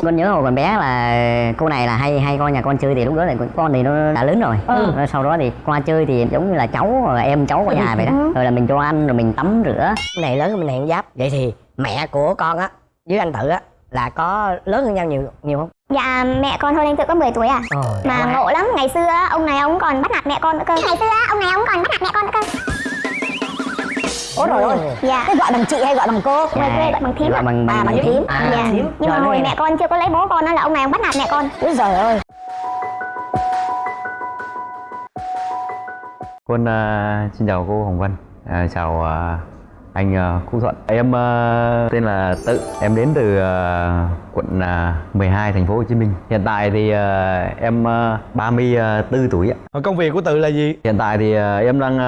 con nhớ hồi còn bé là cô này là hay hay coi nhà con chơi thì lúc đó là con thì nó đã lớn rồi. Ừ. Rồi sau đó thì qua chơi thì giống như là cháu rồi em cháu của nhà vậy đó. Ừ. rồi là mình cho ăn rồi mình tắm rửa. Cái này lớn hơn mình hẹn giáp. Vậy thì mẹ của con á với anh tự á là có lớn hơn nhau nhiều nhiều không? Dạ mẹ con hơn anh Tự có 10 tuổi à Ồ, Mà ngộ lắm, ngày xưa á, ông này ông còn bắt nạt mẹ con nữa cơ. Ngày xưa á, ông này ông còn bắt nạt mẹ con nữa cơ ôi rồi ôi Dạ. Cái gọi bằng chị hay gọi bằng cô? Ngoài quê gọi bằng thím gọi ạ. bằng À, bằng thím. à, Dạ. thím. Nhưng mà hồi mẹ con chưa có lấy bố con á là ông này ông bắt nạt mẹ con. Úi giời ơi. Quân à, xin chào cô Hồng Vân, à, chào à, anh Quốc Thuận. Em à, tên là Tự, em đến từ à, quận à, 12 thành phố Hồ Chí Minh. Hiện tại thì em à, 34 tuổi ạ. Công việc của tự là gì Hiện tại thì em đang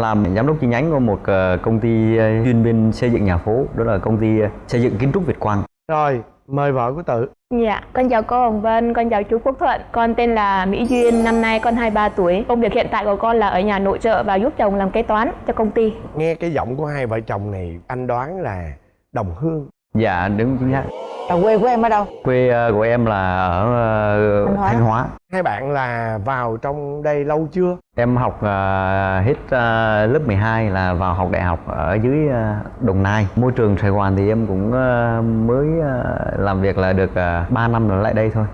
làm giám đốc chi nhánh của một công ty chuyên bên xây dựng nhà phố, đó là công ty xây dựng kiến trúc Việt Quang. rồi mời vợ của tự Dạ, con chào cô Hồng Vân, con chào chú Quốc Thuận. Con tên là Mỹ Duyên, năm nay con 23 tuổi. Công việc hiện tại của con là ở nhà nội trợ và giúp chồng làm kế toán cho công ty. nghe cái giọng của hai vợ chồng này anh đoán là đồng hương Dạ đúng chính xác. Là quê của em ở đâu Quê à, của em là ở à, Thanh Hóa. Thanh Hóa. hai bạn là vào trong đây lâu chưa Em học à, hết à, lớp 12 là vào học đại học ở dưới à, Đồng Nai. Môi trường Sài Gòn thì em cũng à, mới à, làm việc là được à, 3 năm rồi lại đây thôi.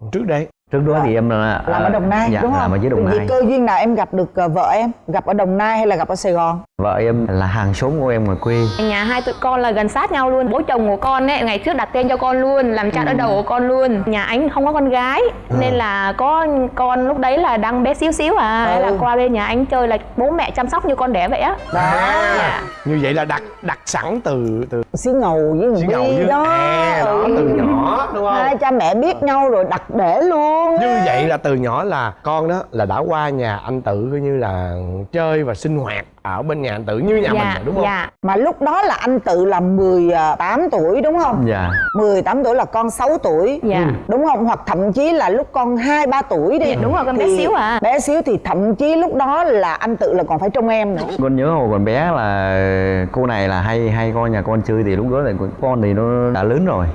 Còn trước đây Trước đó thì em là làm ở đồng nai dạ, đúng không làm ở dưới Đồng Nai. cơ duyên nào em gặp được ờ, vợ em gặp ở đồng nai hay là gặp ở sài gòn Vợ em là hàng xóm của em ngoài quê. Nhà hai tụi con là gần sát nhau luôn. Bố chồng của con ấy ngày trước đặt tên cho con luôn, làm cha đỡ đầu của con luôn. Nhà anh không có con gái nên là có con lúc đấy là đang bé xíu xíu à, Thế là Ừ. qua bên nhà anh chơi là bố mẹ chăm sóc như con đẻ vậy á. à, như vậy là đặt đặt sẵn từ từ xí ngầu với người ngầu với đó à, đó Ừ. từ nhỏ đúng không hai cha mẹ biết nhau rồi đặt để luôn như vậy là từ nhỏ là con đó là đã qua nhà anh tự coi như là chơi và sinh hoạt ở bên nhà anh tự như nhà mình dạ, rồi, đúng không dạ. mà lúc đó là anh tự là 18 tuổi đúng không Dạ. 18 tuổi là con 6 tuổi Dạ. Ừ. đúng không hoặc thậm chí là lúc con 2 3 tuổi đi Dạ, đúng rồi, con bé Thì xíu à. bé xíu thì thậm chí lúc đó là anh tự là còn phải trông em nữa Con nhớ hồi còn bé là cô này là hay hay coi nhà con chơi thì lúc đó là con thì nó đã lớn rồi.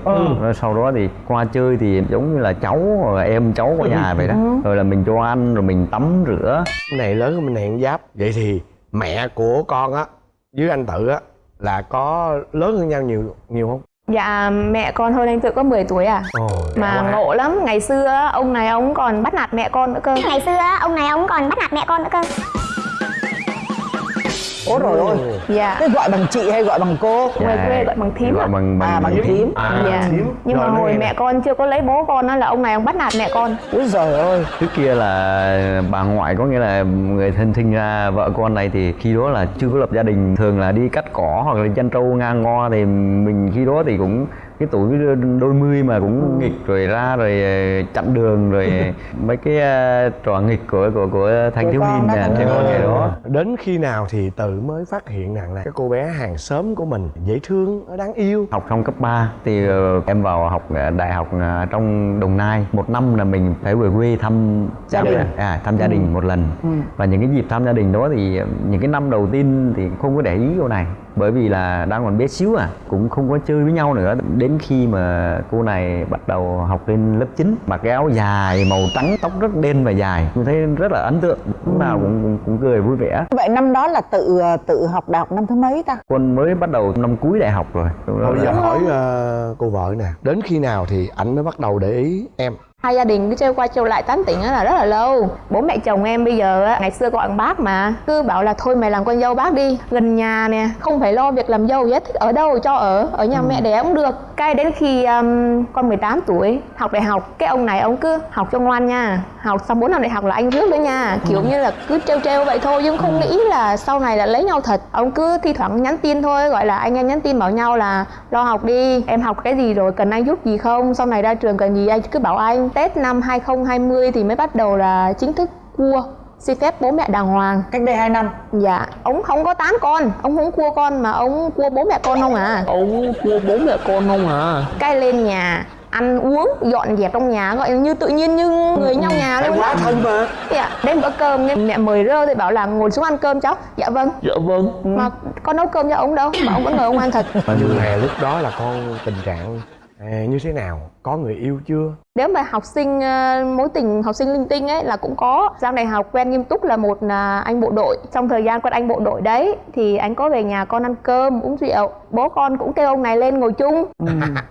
Rồi sau đó thì qua chơi thì giống như là cháu rồi em cháu của nhà vậy đó. Rồi là mình cho ăn rồi mình tắm rửa. Cái này lớn hơn mình hẹn giáp vậy thì mẹ của con á với anh tự á là có lớn hơn nhau nhiều nhiều không Dạ, mẹ con hơn anh Tự có 10 tuổi à. Ồ, mà quá. ngộ lắm ngày xưa ông này ông còn bắt nạt mẹ con nữa cơ Ngày xưa ông này ông còn bắt nạt mẹ con nữa cơ ôi rồi ôi dạ. Cái gọi bằng chị hay gọi bằng cô? Ngoài quê gọi bằng thím Gọi ạ. bằng bằng, à bằng thím. à, dạ. thím. nhưng Rồi, mà hồi mẹ con chưa có lấy bố con á là ông này ông bắt nạt mẹ con. Úi giời ơi. Trước kia là bà ngoại có nghĩa là người thân sinh ra vợ con này thì khi đó là chưa có lập gia đình thường là đi cắt cỏ hoặc là chăn trâu ngang ngo thì mình khi đó thì cũng cái tuổi đôi mươi mà cũng nghịch rồi ra rồi ờ, chặn đường rồi mấy cái ờ, trò nghịch của của của thanh thiếu niên đó, nè trẻ con ngày đó. Đến khi nào thì tự mới phát hiện rằng là cái cô bé hàng xóm của mình dễ thương đáng yêu. Học xong cấp 3 thì ờ, em vào học ờ, đại học ờ, trong Đồng Nai. Một năm là mình phải về quê thăm Gia đình. à, thăm gia đình một lần. Ừ. và những cái dịp thăm gia đình đó thì ờ, những cái năm đầu tiên thì không có để ý cô này bởi vì là đang còn bé xíu à cũng không có chơi với nhau nữa. Đến khi mà cô này bắt đầu học lên lớp 9 mặc cái áo dài màu trắng tóc rất đen và dài. Tôi thấy rất là ấn tượng lúc nào cũng, cũng, cũng cười vui vẻ. Vậy năm đó là tự ờ, tự học đại học năm thứ mấy ta? Con mới bắt đầu năm cuối đại học rồi. Bây giờ hỏi ờ, cô vợ nè đến khi nào thì anh mới bắt đầu để ý em hai gia đình cứ chơi qua chơi lại tán tỉnh á là rất là lâu. Bố mẹ chồng em bây giờ á ngày xưa gọi bác mà cứ bảo là thôi mày làm con dâu bác đi gần nhà nè không phải lo việc làm dâu hết thích ở đâu cho ở ở nhà mẹ đẻ cũng được. Cái đến khi um, con 18 tuổi học đại học cái ông này ông cứ học cho ngoan nha. Học xong 4 năm đại học là anh rước nữa nha. Kiểu như là cứ trêu trêu vậy thôi nhưng không nghĩ là sau này là lấy nhau thật. Ông cứ thi thoảng nhắn tin thôi gọi là anh em nhắn tin bảo nhau là lo học đi em học cái gì rồi cần anh giúp gì không? Sau này ra trường cần gì anh cứ bảo anh tết năm 2020 thì mới bắt đầu là chính thức cua. Xin phép bố mẹ đàng hoàng. Cách đây 2 năm? Dạ ông không có tán con. Ông không cua con mà ông cua bố mẹ con không à? Ông cua bố mẹ con không à? Cái lên nhà ăn uống dọn dẹp trong nhà gọi như tự nhiên như người nhau nhà luôn. quá thân mà. Dạ, đến bữa cơm nghe mẹ mời rơ thì bảo là ngồi xuống ăn cơm cháu. Dạ vâng. Dạ vâng. Mà con nấu cơm cho ông đâu mà ông vẫn ngồi ông ăn thật. Nhưng mà lúc đó là con tình trạng à, như thế nào có người yêu chưa? Nếu mà học sinh ờ, mối tình học sinh linh tinh ấy là cũng có. Sang đại học quen nghiêm túc là một là anh bộ đội. Trong thời gian quen anh bộ đội đấy thì anh có về nhà con ăn cơm uống rượu. Bố con cũng kêu ông này lên ngồi chung.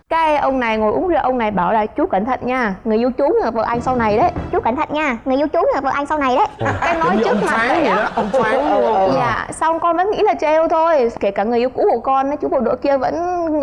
Cái ông này ngồi uống rượu ông này bảo là chú cẩn thận nha người yêu chú là vợ anh sau này đấy. Chú cẩn thận nha người yêu chú là vợ anh sau này đấy. Cái nói trước mặt vậy đó ông phán. Đúng không dạ xong con vẫn nghĩ là trêu thôi. Kể cả người yêu cũ của con chú bộ đội kia vẫn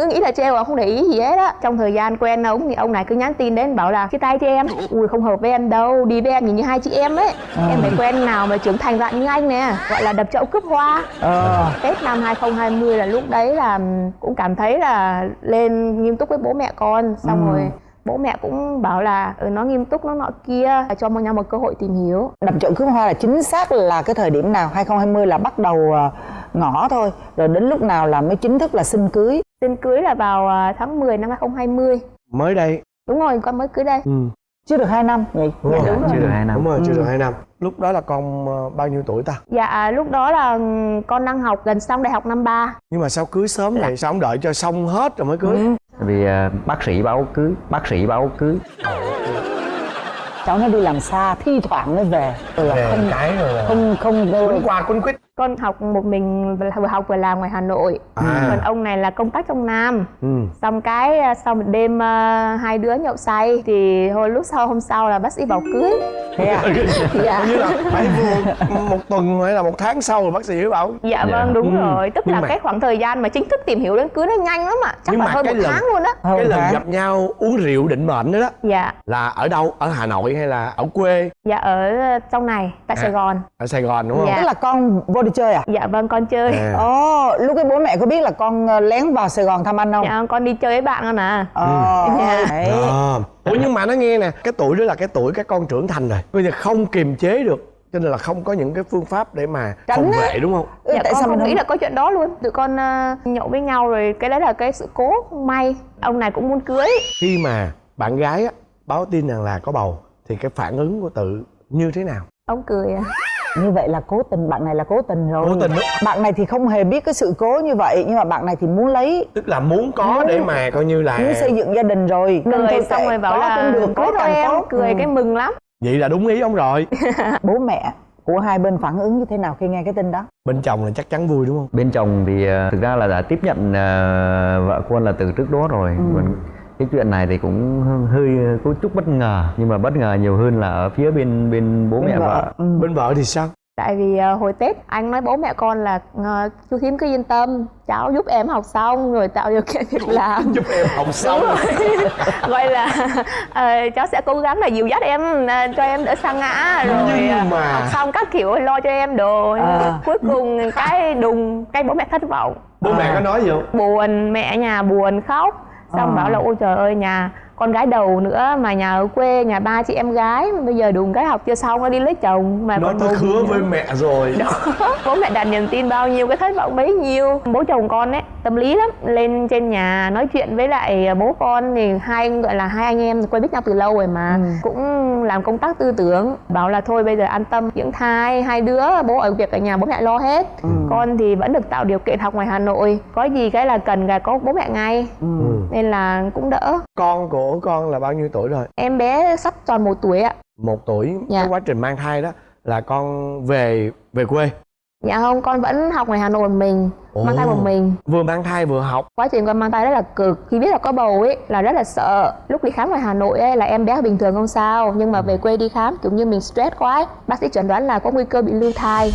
nghĩ là trêu à không để ý gì hết á. Trong thời gian quen ông ông này cứ nhắn tin đến bảo là chia tay cho em. Ui không hợp với em đâu đi với em nhìn như hai chị em ấy. Em phải quen nào mà trưởng thành dạng như anh nè gọi là đập chậu cướp hoa. Ờ. Tết năm 2020 là lúc đấy là cũng cảm thấy là lên nghiêm túc với bố mẹ con. Xong Ừ. rồi bố mẹ cũng bảo là ừ, nó nghiêm túc nó nọ kia cho nhau một cơ hội tìm hiểu. Đập chậu cướp hoa là chính xác là cái thời điểm nào? 2020 là bắt đầu ờ, ngõ thôi rồi đến lúc nào là mới chính thức là xin cưới? Xin cưới là vào à, tháng 10 năm 2020 mới đây. Đúng rồi, con mới cưới đây. Ừ. chưa được 2 năm. Nhỉ đúng rồi. đúng rồi. chưa được hai năm. Đúng rồi chưa Ừ. được hai năm. Lúc đó là con ờ, bao nhiêu tuổi ta? Dạ à, lúc đó là ừm, con đang học gần xong đại học năm 3 nhưng mà sao cưới sớm vậy? Sao không đợi cho xong hết rồi mới cưới? Ừ. vì à, bác sĩ báo cưới bác sĩ báo cưới. Cháu nó đi làm xa thi thoảng mới về. Rồi là về không cái rồi là không không quấn qua quấn quýt Con học một mình vừa học vừa làm ngoài Hà Nội. À. Còn ông này là công tác trong Nam. Ừ. Xong cái à, sau một đêm à, hai đứa nhậu say Thì hồi lúc sau hôm sau là bác sĩ bảo cưới. Thế à? Dạ. Như là phải vừa một tuần hay là một tháng sau rồi bác sĩ mới bảo. Dạ Dạ. vâng đúng Ừ. rồi. Tức Nhưng là mà- cái khoảng thời gian mà chính thức tìm hiểu đến cưới nó nhanh lắm ạ. Chắc Nhưng là mà hơn cái một lần- tháng luôn á. cái lần gặp nhau uống rượu định mệnh đó, đó. Dạ. Là ở đâu? Ở hà nội hay là ở quê? Dạ ở trong này tại À. Sài Gòn. Ở sài gòn đúng không? Dạ. tức là con vô đi chơi à? Dạ vâng con chơi. À. ồ lúc cái bố mẹ có biết là con ờ, lén vào sài gòn thăm anh không? Dạ con đi chơi với bạn con à. Ờ Dạ. đấy. À. Ủa nhưng mà nó nghe nè Cái tuổi đó là cái tuổi các con trưởng thành rồi. Bây giờ không kiềm chế được Cho nên là không có những cái phương pháp để mà Tránh phòng vệ đúng không? Ừ, dạ tại con sao mình không nghĩ không là có chuyện đó luôn. Tụi con ờ, nhậu với nhau rồi cái đấy là cái sự cố không may. Ông này cũng muốn cưới. Khi mà bạn gái á, báo tin rằng là có bầu Thì cái phản ứng của tự như thế nào? Ông cười à như vậy là cố tình bạn này là cố tình rồi. Cố tình đó. bạn này thì không hề biết cái sự cố như vậy nhưng mà bạn này thì muốn lấy. Tức là muốn có để mà coi như là muốn xây dựng gia đình rồi. Nên cười thôi xong rồi bảo có là cũng được có thôi càng em tốt. cười Ừ. cái mừng lắm. Vậy là đúng ý ông rồi. Bố mẹ của hai bên phản ứng như thế nào khi nghe cái tin đó? Bên chồng là chắc chắn vui đúng không? Bên chồng thì à, thực ra là đã tiếp nhận à, vợ con là từ trước đó rồi. Còn cái chuyện này thì cũng hơi có chút bất ngờ nhưng mà bất ngờ nhiều hơn là ở phía bên bên bố Bên mẹ vợ. Ừ. Bên vợ thì sao? Tại vì ờ, hồi tết anh nói bố mẹ con là ờ, chú thím cứ yên tâm cháu giúp em học xong rồi tạo điều kiện việc làm. Giúp em học xong. gọi là ờ, cháu sẽ cố gắng là dìu dắt em ờ, cho em đỡ sa ngã rồi Nhưng mà- học xong các kiểu lo cho em đồ À. cuối cùng cái đùng cái bố mẹ thất vọng. Bố mẹ có nói gì không? Buồn mẹ nhà buồn khóc xong À. bảo là ôi trời ơi nhà con gái đầu nữa mà nhà ở quê nhà ba chị em gái bây giờ đùng cái học chưa xong nó đi lấy chồng mà Nó tôi hứa với mẹ rồi bố mẹ đặt niềm tin bao nhiêu cái thất vọng bấy nhiêu bố chồng con ấy tâm lý lắm lên trên nhà nói chuyện với lại bố con thì hai gọi là hai anh em quen biết nhau từ lâu rồi mà Ừ. cũng làm công tác tư tưởng bảo là thôi bây giờ an tâm dưỡng thai hai đứa bố ở việc ở nhà bố mẹ lo hết Ừ. con thì vẫn được tạo điều kiện học ngoài hà nội có gì cái là cần là có bố mẹ ngay Ừ. nên là cũng đỡ. Con của con là bao nhiêu tuổi rồi? Em bé sắp tròn một tuổi ạ. Một tuổi. Dạ. cái quá trình mang thai đó là con về về quê? Dạ không con vẫn học ngoài hà nội một mình Ồ. mang thai một mình. Vừa mang thai vừa học. Quá trình con mang thai rất là cực. Khi biết là có bầu ấy là rất là sợ. Lúc đi khám ngoài hà nội ấy là em bé bình thường không sao. Nhưng mà về quê đi khám kiểu như mình stress quá ấy. bác sĩ chẩn đoán là có nguy cơ bị lưu thai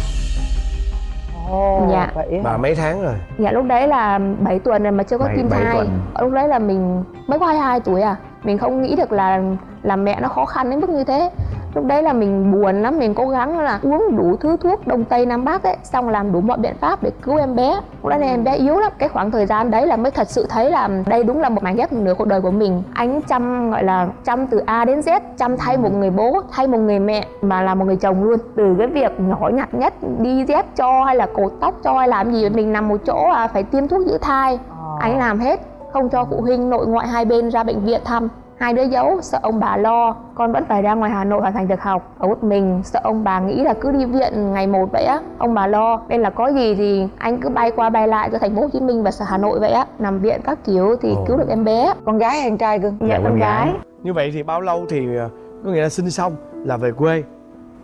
Ồ, Dạ. vậy mà mấy tháng rồi dạ lúc đấy là 7 tuần rồi mà chưa có Bảy- tim bảy thai tuần. lúc đấy là mình mới có 22 tuổi à mình không nghĩ được là làm mẹ nó khó khăn đến mức như thế. Lúc đấy là mình buồn lắm mình cố gắng là uống đủ thứ thuốc đông tây nam bắc ấy xong làm đủ mọi biện pháp để cứu em bé. Lúc đấy em bé yếu lắm. Cái khoảng thời gian đấy là mới thật sự thấy là đây đúng là một mảnh ghép nửa cuộc đời của mình. Anh chăm gọi là chăm từ a đến z chăm thay một người bố thay một người mẹ mà là một người chồng luôn. Từ cái việc nhỏ nhặt nhất đi dép cho hay là cột tóc cho hay làm gì mình nằm một chỗ à phải tiêm thuốc giữ thai. Ờ. anh làm hết không cho phụ huynh nội ngoại hai bên ra bệnh viện thăm. Hai đứa giấu sợ ông bà lo con vẫn phải ra ngoài hà nội hoàn thành việc học. Ở một mình sợ ông bà nghĩ là cứ đi viện ngày một vậy á ông bà lo. Nên là có gì thì anh cứ bay qua bay lại cho thành phố hồ chí minh và hà nội vậy á. Nằm viện các kiểu thì Ồ. cứu được em bé. Con gái hay con trai cưng dạ con gái. Như vậy thì bao lâu thì ờ, có nghĩa là sinh xong là về quê?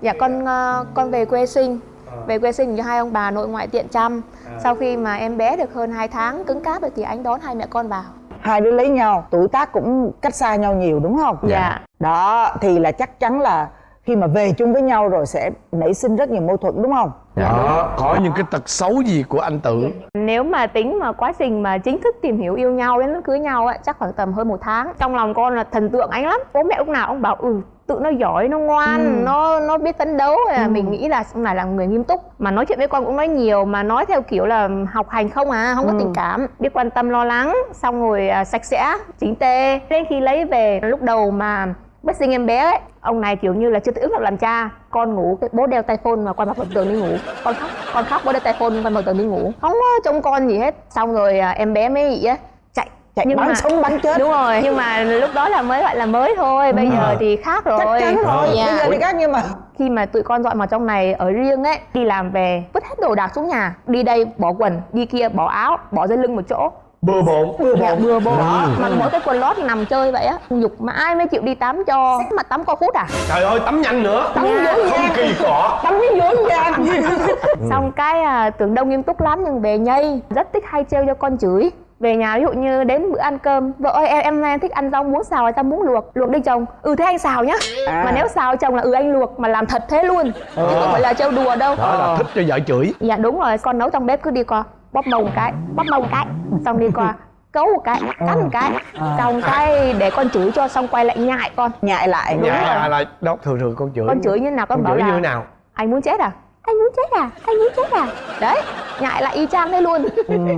Dạ con ờ, con về quê sinh về quê sinh cho hai ông bà nội ngoại tiện chăm. Sau khi mà em bé được hơn 2 tháng cứng cáp rồi thì anh đón hai mẹ con vào. Hai đứa lấy nhau tuổi tác cũng cách xa nhau nhiều đúng không? Dạ. Đó thì là chắc chắn là khi mà về chung với nhau rồi sẽ nảy sinh rất nhiều mâu thuẫn đúng không? Đó có những cái tật xấu gì của anh tự? Nếu mà tính mà quá trình mà chính thức tìm hiểu yêu nhau đến lúc cưới nhau ấy chắc khoảng tầm hơn một tháng. Trong lòng con là thần tượng anh lắm. Bố mẹ lúc nào ông bảo ừ tự nó giỏi nó ngoan nó nó biết phấn đấu. Là mình nghĩ là ông này là người nghiêm túc. Mà nói chuyện với con cũng nói nhiều mà nói theo kiểu là học hành không à không có tình cảm. Biết quan tâm lo lắng xong rồi à, sạch sẽ chính tê đến khi lấy về lúc đầu mà bất sinh em bé ấy ông này kiểu như là chưa tự ứng được làm cha. Con ngủ cái bố đeo tay phone mà quan mặt vào tường đi ngủ. Con khóc con khóc bố đeo tay phone quan mặt tường đi ngủ. Không có trông con gì hết. Xong rồi à, em bé mới gì á chạy chạy Nhưng bắn mà- sống bắn chết. Đúng rồi nhưng mà lúc đó là mới gọi là mới thôi. Bây giờ thì khác rồi. chắc chắn rồi. Dạ. bây giờ thì khác nhưng mà khi mà tụi con dọn vào trong này ở riêng ấy đi làm về vứt hết đồ đạc xuống nhà. Đi đây bỏ quần đi kia bỏ áo bỏ dây lưng một chỗ bừa bộn bừa dạ, bừa bộn. Mặc mỗi cái quần lót nằm chơi vậy á dục mà ai mới chịu đi tắm cho? Mặt tắm coi phút à? Trời ơi tắm nhanh nữa. Tắm dối không gian. kỳ cọ. Tắm với dối gian xong cái à, tưởng đâu nghiêm túc lắm nhưng về nhây. Rất thích hay trêu cho con chửi. Về nhà ví dụ như đến bữa ăn cơm vợ ơi em em, em thích ăn rau muống xào hay tao muốn luộc? Luộc đi chồng. Ừ thế anh xào nhá. À. mà nếu xào chồng là ừ anh luộc. Mà làm thật thế luôn. Chứ không phải là trêu đùa đâu. Đó là thích cho vợ chửi. Dạ đúng rồi. Con nấu trong bếp cứ đi qua bóp mông một cái bóp mông một cái xong đi qua cấu một cái cắn một cái xong cái để con chửi cho xong quay lại nhại con. Nhại lại dạ là, là đó thường thường con chửi. Con chửi như nào con, con bảo chửi là như nào? Anh muốn chết à? Anh muốn chết à? Anh muốn chết à? Đấy nhại lại y chang thế luôn.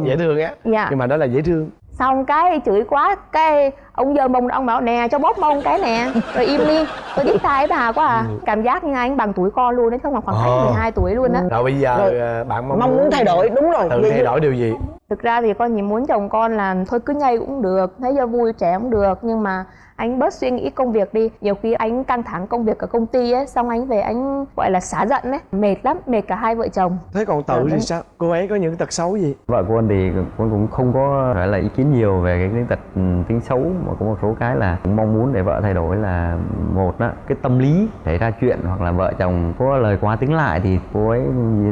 Dễ thương á. Dạ. Nhưng mà đó là dễ thương xong cái chửi quá cái ông giơ mông ông bảo nè cho bóp mông cái nè rồi im đi. Tôi tai với bà quá à. Cảm giác như anh bằng tuổi con luôn đấy không khoảng khoảng Ờ. cách 12 tuổi luôn á. Rồi bây giờ Rồi. ờ, bạn mong, mong muốn thay đổi đúng rồi. Tự Vậy thay đổi điều gì thực ra thì con chỉ muốn chồng con là thôi cứ nhây cũng được thấy cho vui trẻ cũng được. Nhưng mà anh bớt suy nghĩ công việc đi. Nhiều khi anh căng thẳng công việc ở công ty ấy xong anh về anh gọi là xả giận ấy. Mệt lắm mệt cả hai vợ chồng. Thế còn tự thì sao? Cô ấy có những tật xấu gì? Vợ của anh thì con cũng không có phải là ý kiến nhiều về cái, cái tật ừ, tính xấu mà có một số cái là cũng mong muốn để vợ thay đổi là một đó cái tâm lý xảy ra chuyện hoặc là vợ chồng có lời quá tính lại thì cô ấy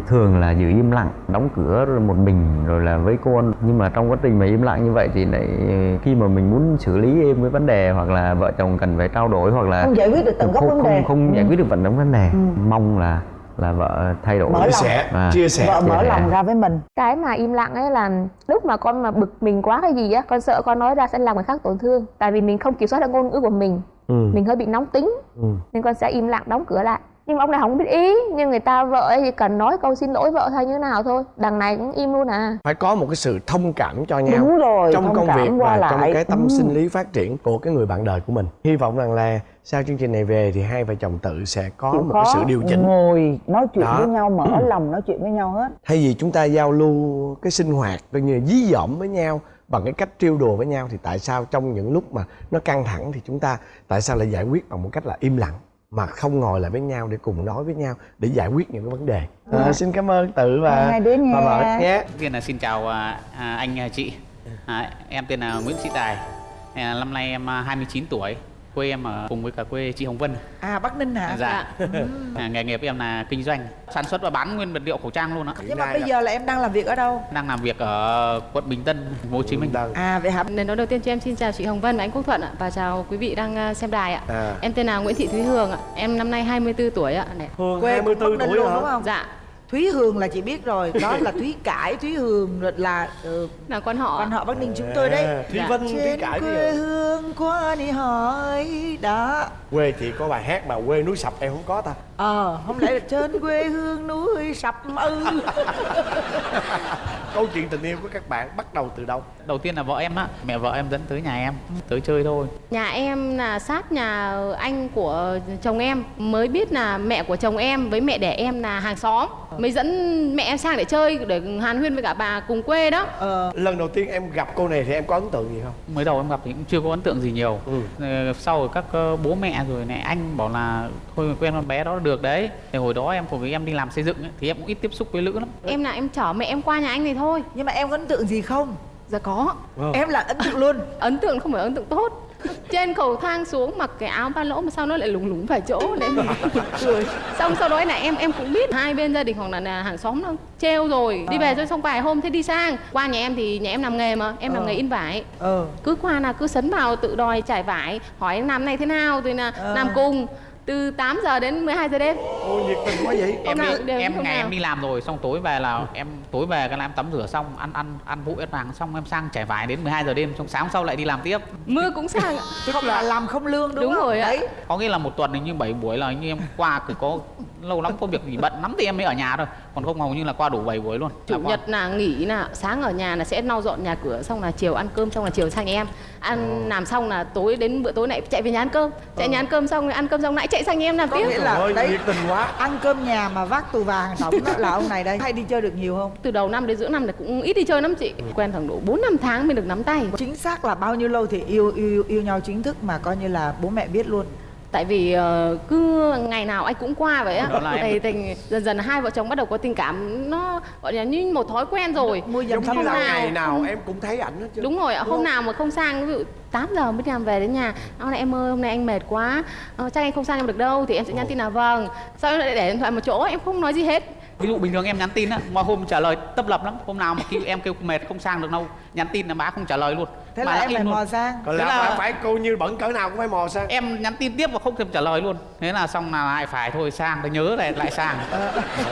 thường là giữ im lặng đóng cửa rồi một mình rồi là với con nhưng mà trong quá trình mà im lặng như vậy thì lại khi mà mình muốn xử lý êm với vấn đề hoặc là vợ chồng cần phải trao đổi hoặc là không giải quyết được tận gốc không, vấn đề. không, không giải quyết được tận gốc vấn đề mong là là vợ thay đổi. Mở chia lòng. sẻ À. chia sẻ. Vợ mở sẻ. lòng ra với mình. Cái mà im lặng ấy là lúc mà con mà bực mình quá cái gì á con sợ con nói ra sẽ làm người khác tổn thương. Tại vì mình không kiểm soát được ngôn ngữ của mình. Ừ. mình hơi bị nóng tính. Ừ. nên con sẽ im lặng đóng cửa lại nhưng mà ông này không biết ý nhưng người ta vợ ấy thì cần nói câu xin lỗi vợ hay như thế nào thôi. Đằng này cũng im luôn à. Phải có một cái sự thông cảm cho nhau đúng rồi trong thông công cảm việc và lại. trong cái tâm Ừ. sinh lý phát triển của cái người bạn đời của mình. Hy vọng rằng là sau chương trình này về thì hai vợ chồng tự sẽ có Chịu một khó cái sự điều chỉnh. ngồi nói chuyện Đó. với nhau mở lòng nói chuyện với nhau hết. Thay vì chúng ta giao lưu cái sinh hoạt coi như dí dỏm với nhau bằng cái cách trêu đùa với nhau thì tại sao trong những lúc mà nó căng thẳng thì chúng ta tại sao lại giải quyết bằng một cách là im lặng mà không ngồi lại với nhau để cùng nói với nhau để giải quyết những cái vấn đề. À, xin cảm ơn tự và Hai đứa nha. và vợ nhé. Tiên là xin chào à, à, anh à, chị. À, Em tên là Nguyễn Sĩ Tài. À, Năm nay em à, 29 tuổi Quê em ở cùng với cả quê chị Hồng Vân À Bắc Ninh hả? Dạ à, Nghề nghiệp em là kinh doanh Sản xuất và bán nguyên vật liệu khẩu trang luôn á Nhưng mà bây giờ là em đang làm việc ở đâu? Đang làm việc ở quận Bình Tân, Hồ Chí Minh À vậy hả? Lời nói đầu tiên cho em xin chào chị Hồng Vân và anh Quốc Thuận ạ và chào quý vị đang à, xem đài ạ. À. Em tên là Nguyễn Thị Thúy Hương ạ. Em năm nay 24 tuổi ạ. Hương Quê cũng Bắc Ninh luôn đúng không? Dạ, Thúy Hương là chị biết rồi, đó là Thúy Cải, Thúy Hương rồi là ừ, là con họ. quan họ Bắc Ninh chúng tôi đấy. À, Thúy Dạ. Vân Thúy Trên Cải quê hương qua đi hỏi đó. quê chị có bài hát mà quê núi sập em không có ta Ờ, không lẽ là trên quê hương núi sập ư? câu chuyện tình yêu của các bạn bắt đầu từ đâu Đầu tiên là vợ em á Mẹ vợ em dẫn tới nhà em Tới chơi thôi Nhà em là sát nhà anh của chồng em mới biết là mẹ của chồng em với mẹ đẻ em là hàng xóm. mới dẫn mẹ em sang để chơi để hàn huyên với cả bà cùng quê đó ờ lần đầu tiên em gặp cô này thì em có ấn tượng gì không mới đầu em gặp thì cũng chưa có ấn tượng gì nhiều Ừ. Ờ, sau rồi các ờ, bố mẹ rồi này anh bảo là thôi quen con bé đó là được đấy. Thì hồi đó em cùng với em đi làm xây dựng ấy, thì em cũng ít tiếp xúc với nữ lắm. Em là em chở mẹ em qua nhà anh này thôi. Nhưng mà em có ấn tượng gì không? Dạ có. Vâng. em là ấn tượng luôn. Ấn tượng không phải ấn tượng tốt. Trên cầu thang xuống mặc cái áo ba lỗ mà sao nó lại lủng lủng phải chỗ để mình cười. Xong sau đó là em em cũng biết hai bên gia đình hoặc là, là hàng xóm nó treo rồi. Đi về rồi xong vài hôm thế đi sang. Qua nhà em thì nhà em làm nghề mà em làm Ờ. nghề in vải. Ờ. Cứ qua là cứ sấn vào tự đòi trải vải hỏi em làm này thế nào? Rồi là Ờ. làm cùng từ 8 giờ đến 12 giờ đêm. Ôi nhiệt tình quá vậy. Em nào đi, em ngày nào. em đi làm rồi xong tối về là em tối về cái là em tắm rửa xong ăn ăn ăn vụ ăn vàng xong em sang trải vải đến 12 giờ đêm xong sáng sau lại đi làm tiếp. Mưa cũng sang ạ. Không là làm không lương đúng, Đúng không? rồi đấy. Có nghĩa là một tuần hình như 7 buổi là như em qua cứ có lâu lắm có việc gì bận lắm thì em mới ở nhà thôi còn không hầu như là qua đủ 7 buổi luôn. Chủ Là qua. nhật là nghỉ là sáng ở nhà là sẽ lau dọn nhà cửa xong là chiều ăn cơm xong là chiều sang nhà em. Ăn làm xong là tối đến bữa tối lại chạy về nhà ăn cơm. Chạy nhà ăn cơm xong ăn cơm xong lại chạy sang nhà em làm có tiếp. nghĩa là ơi đấy nhiệt tình quá. ăn cơm nhà mà vác tù vàng tổng đó là ông này đây. Hay đi chơi được nhiều không? Từ đầu năm đến giữa năm là cũng ít đi chơi lắm chị. Quen khoảng độ 4 năm tháng mới được nắm tay. Chính xác là bao nhiêu lâu thì yêu yêu yêu nhau chính thức mà coi như là bố mẹ biết luôn tại vì ờ, cứ ngày nào anh cũng qua vậy á. Thì tình dần dần hai vợ chồng bắt đầu có tình cảm nó gọi là như một thói quen rồi. Dần giống như là ngày nào không- em cũng thấy ảnh hết chứ. Đúng rồi ạ hôm nào mà không sang ví dụ 8 giờ mới đi làm về đến nhà hôm nay em ơi hôm nay anh mệt quá. Ờ, chắc anh không sang em được đâu thì em sẽ nhắn tin là vâng. Sau đó lại để điện thoại một chỗ em không nói gì hết ví dụ bình thường em nhắn tin á mọi hôm trả lời tấp lập lắm hôm nào mà kêu em kêu mệt không sang được đâu nhắn tin là má không trả lời luôn. Thế Má là em phải luôn. mò sang. Còn Thế là, là- phải, cô như bẩn cỡ nào cũng phải mò sang. Em nhắn tin tiếp và không thèm trả lời luôn. Thế là xong là lại phải thôi sang để nhớ lại lại sang.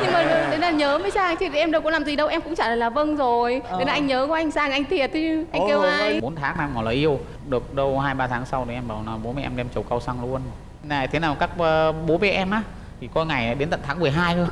Nhưng mà đấy là nhớ mới sang chứ em đâu có làm gì đâu em cũng trả lời là vâng rồi. Thế là anh nhớ của anh sang anh thiệt chứ anh kêu Ôi, ai? Bốn tháng em ngỏ lời yêu được đâu hai ba tháng sau thì em bảo là bố mẹ em đem chầu cao xăng luôn. Này thế nào các ờ, bố mẹ em á thì có ngày đến tận tháng 12 cơ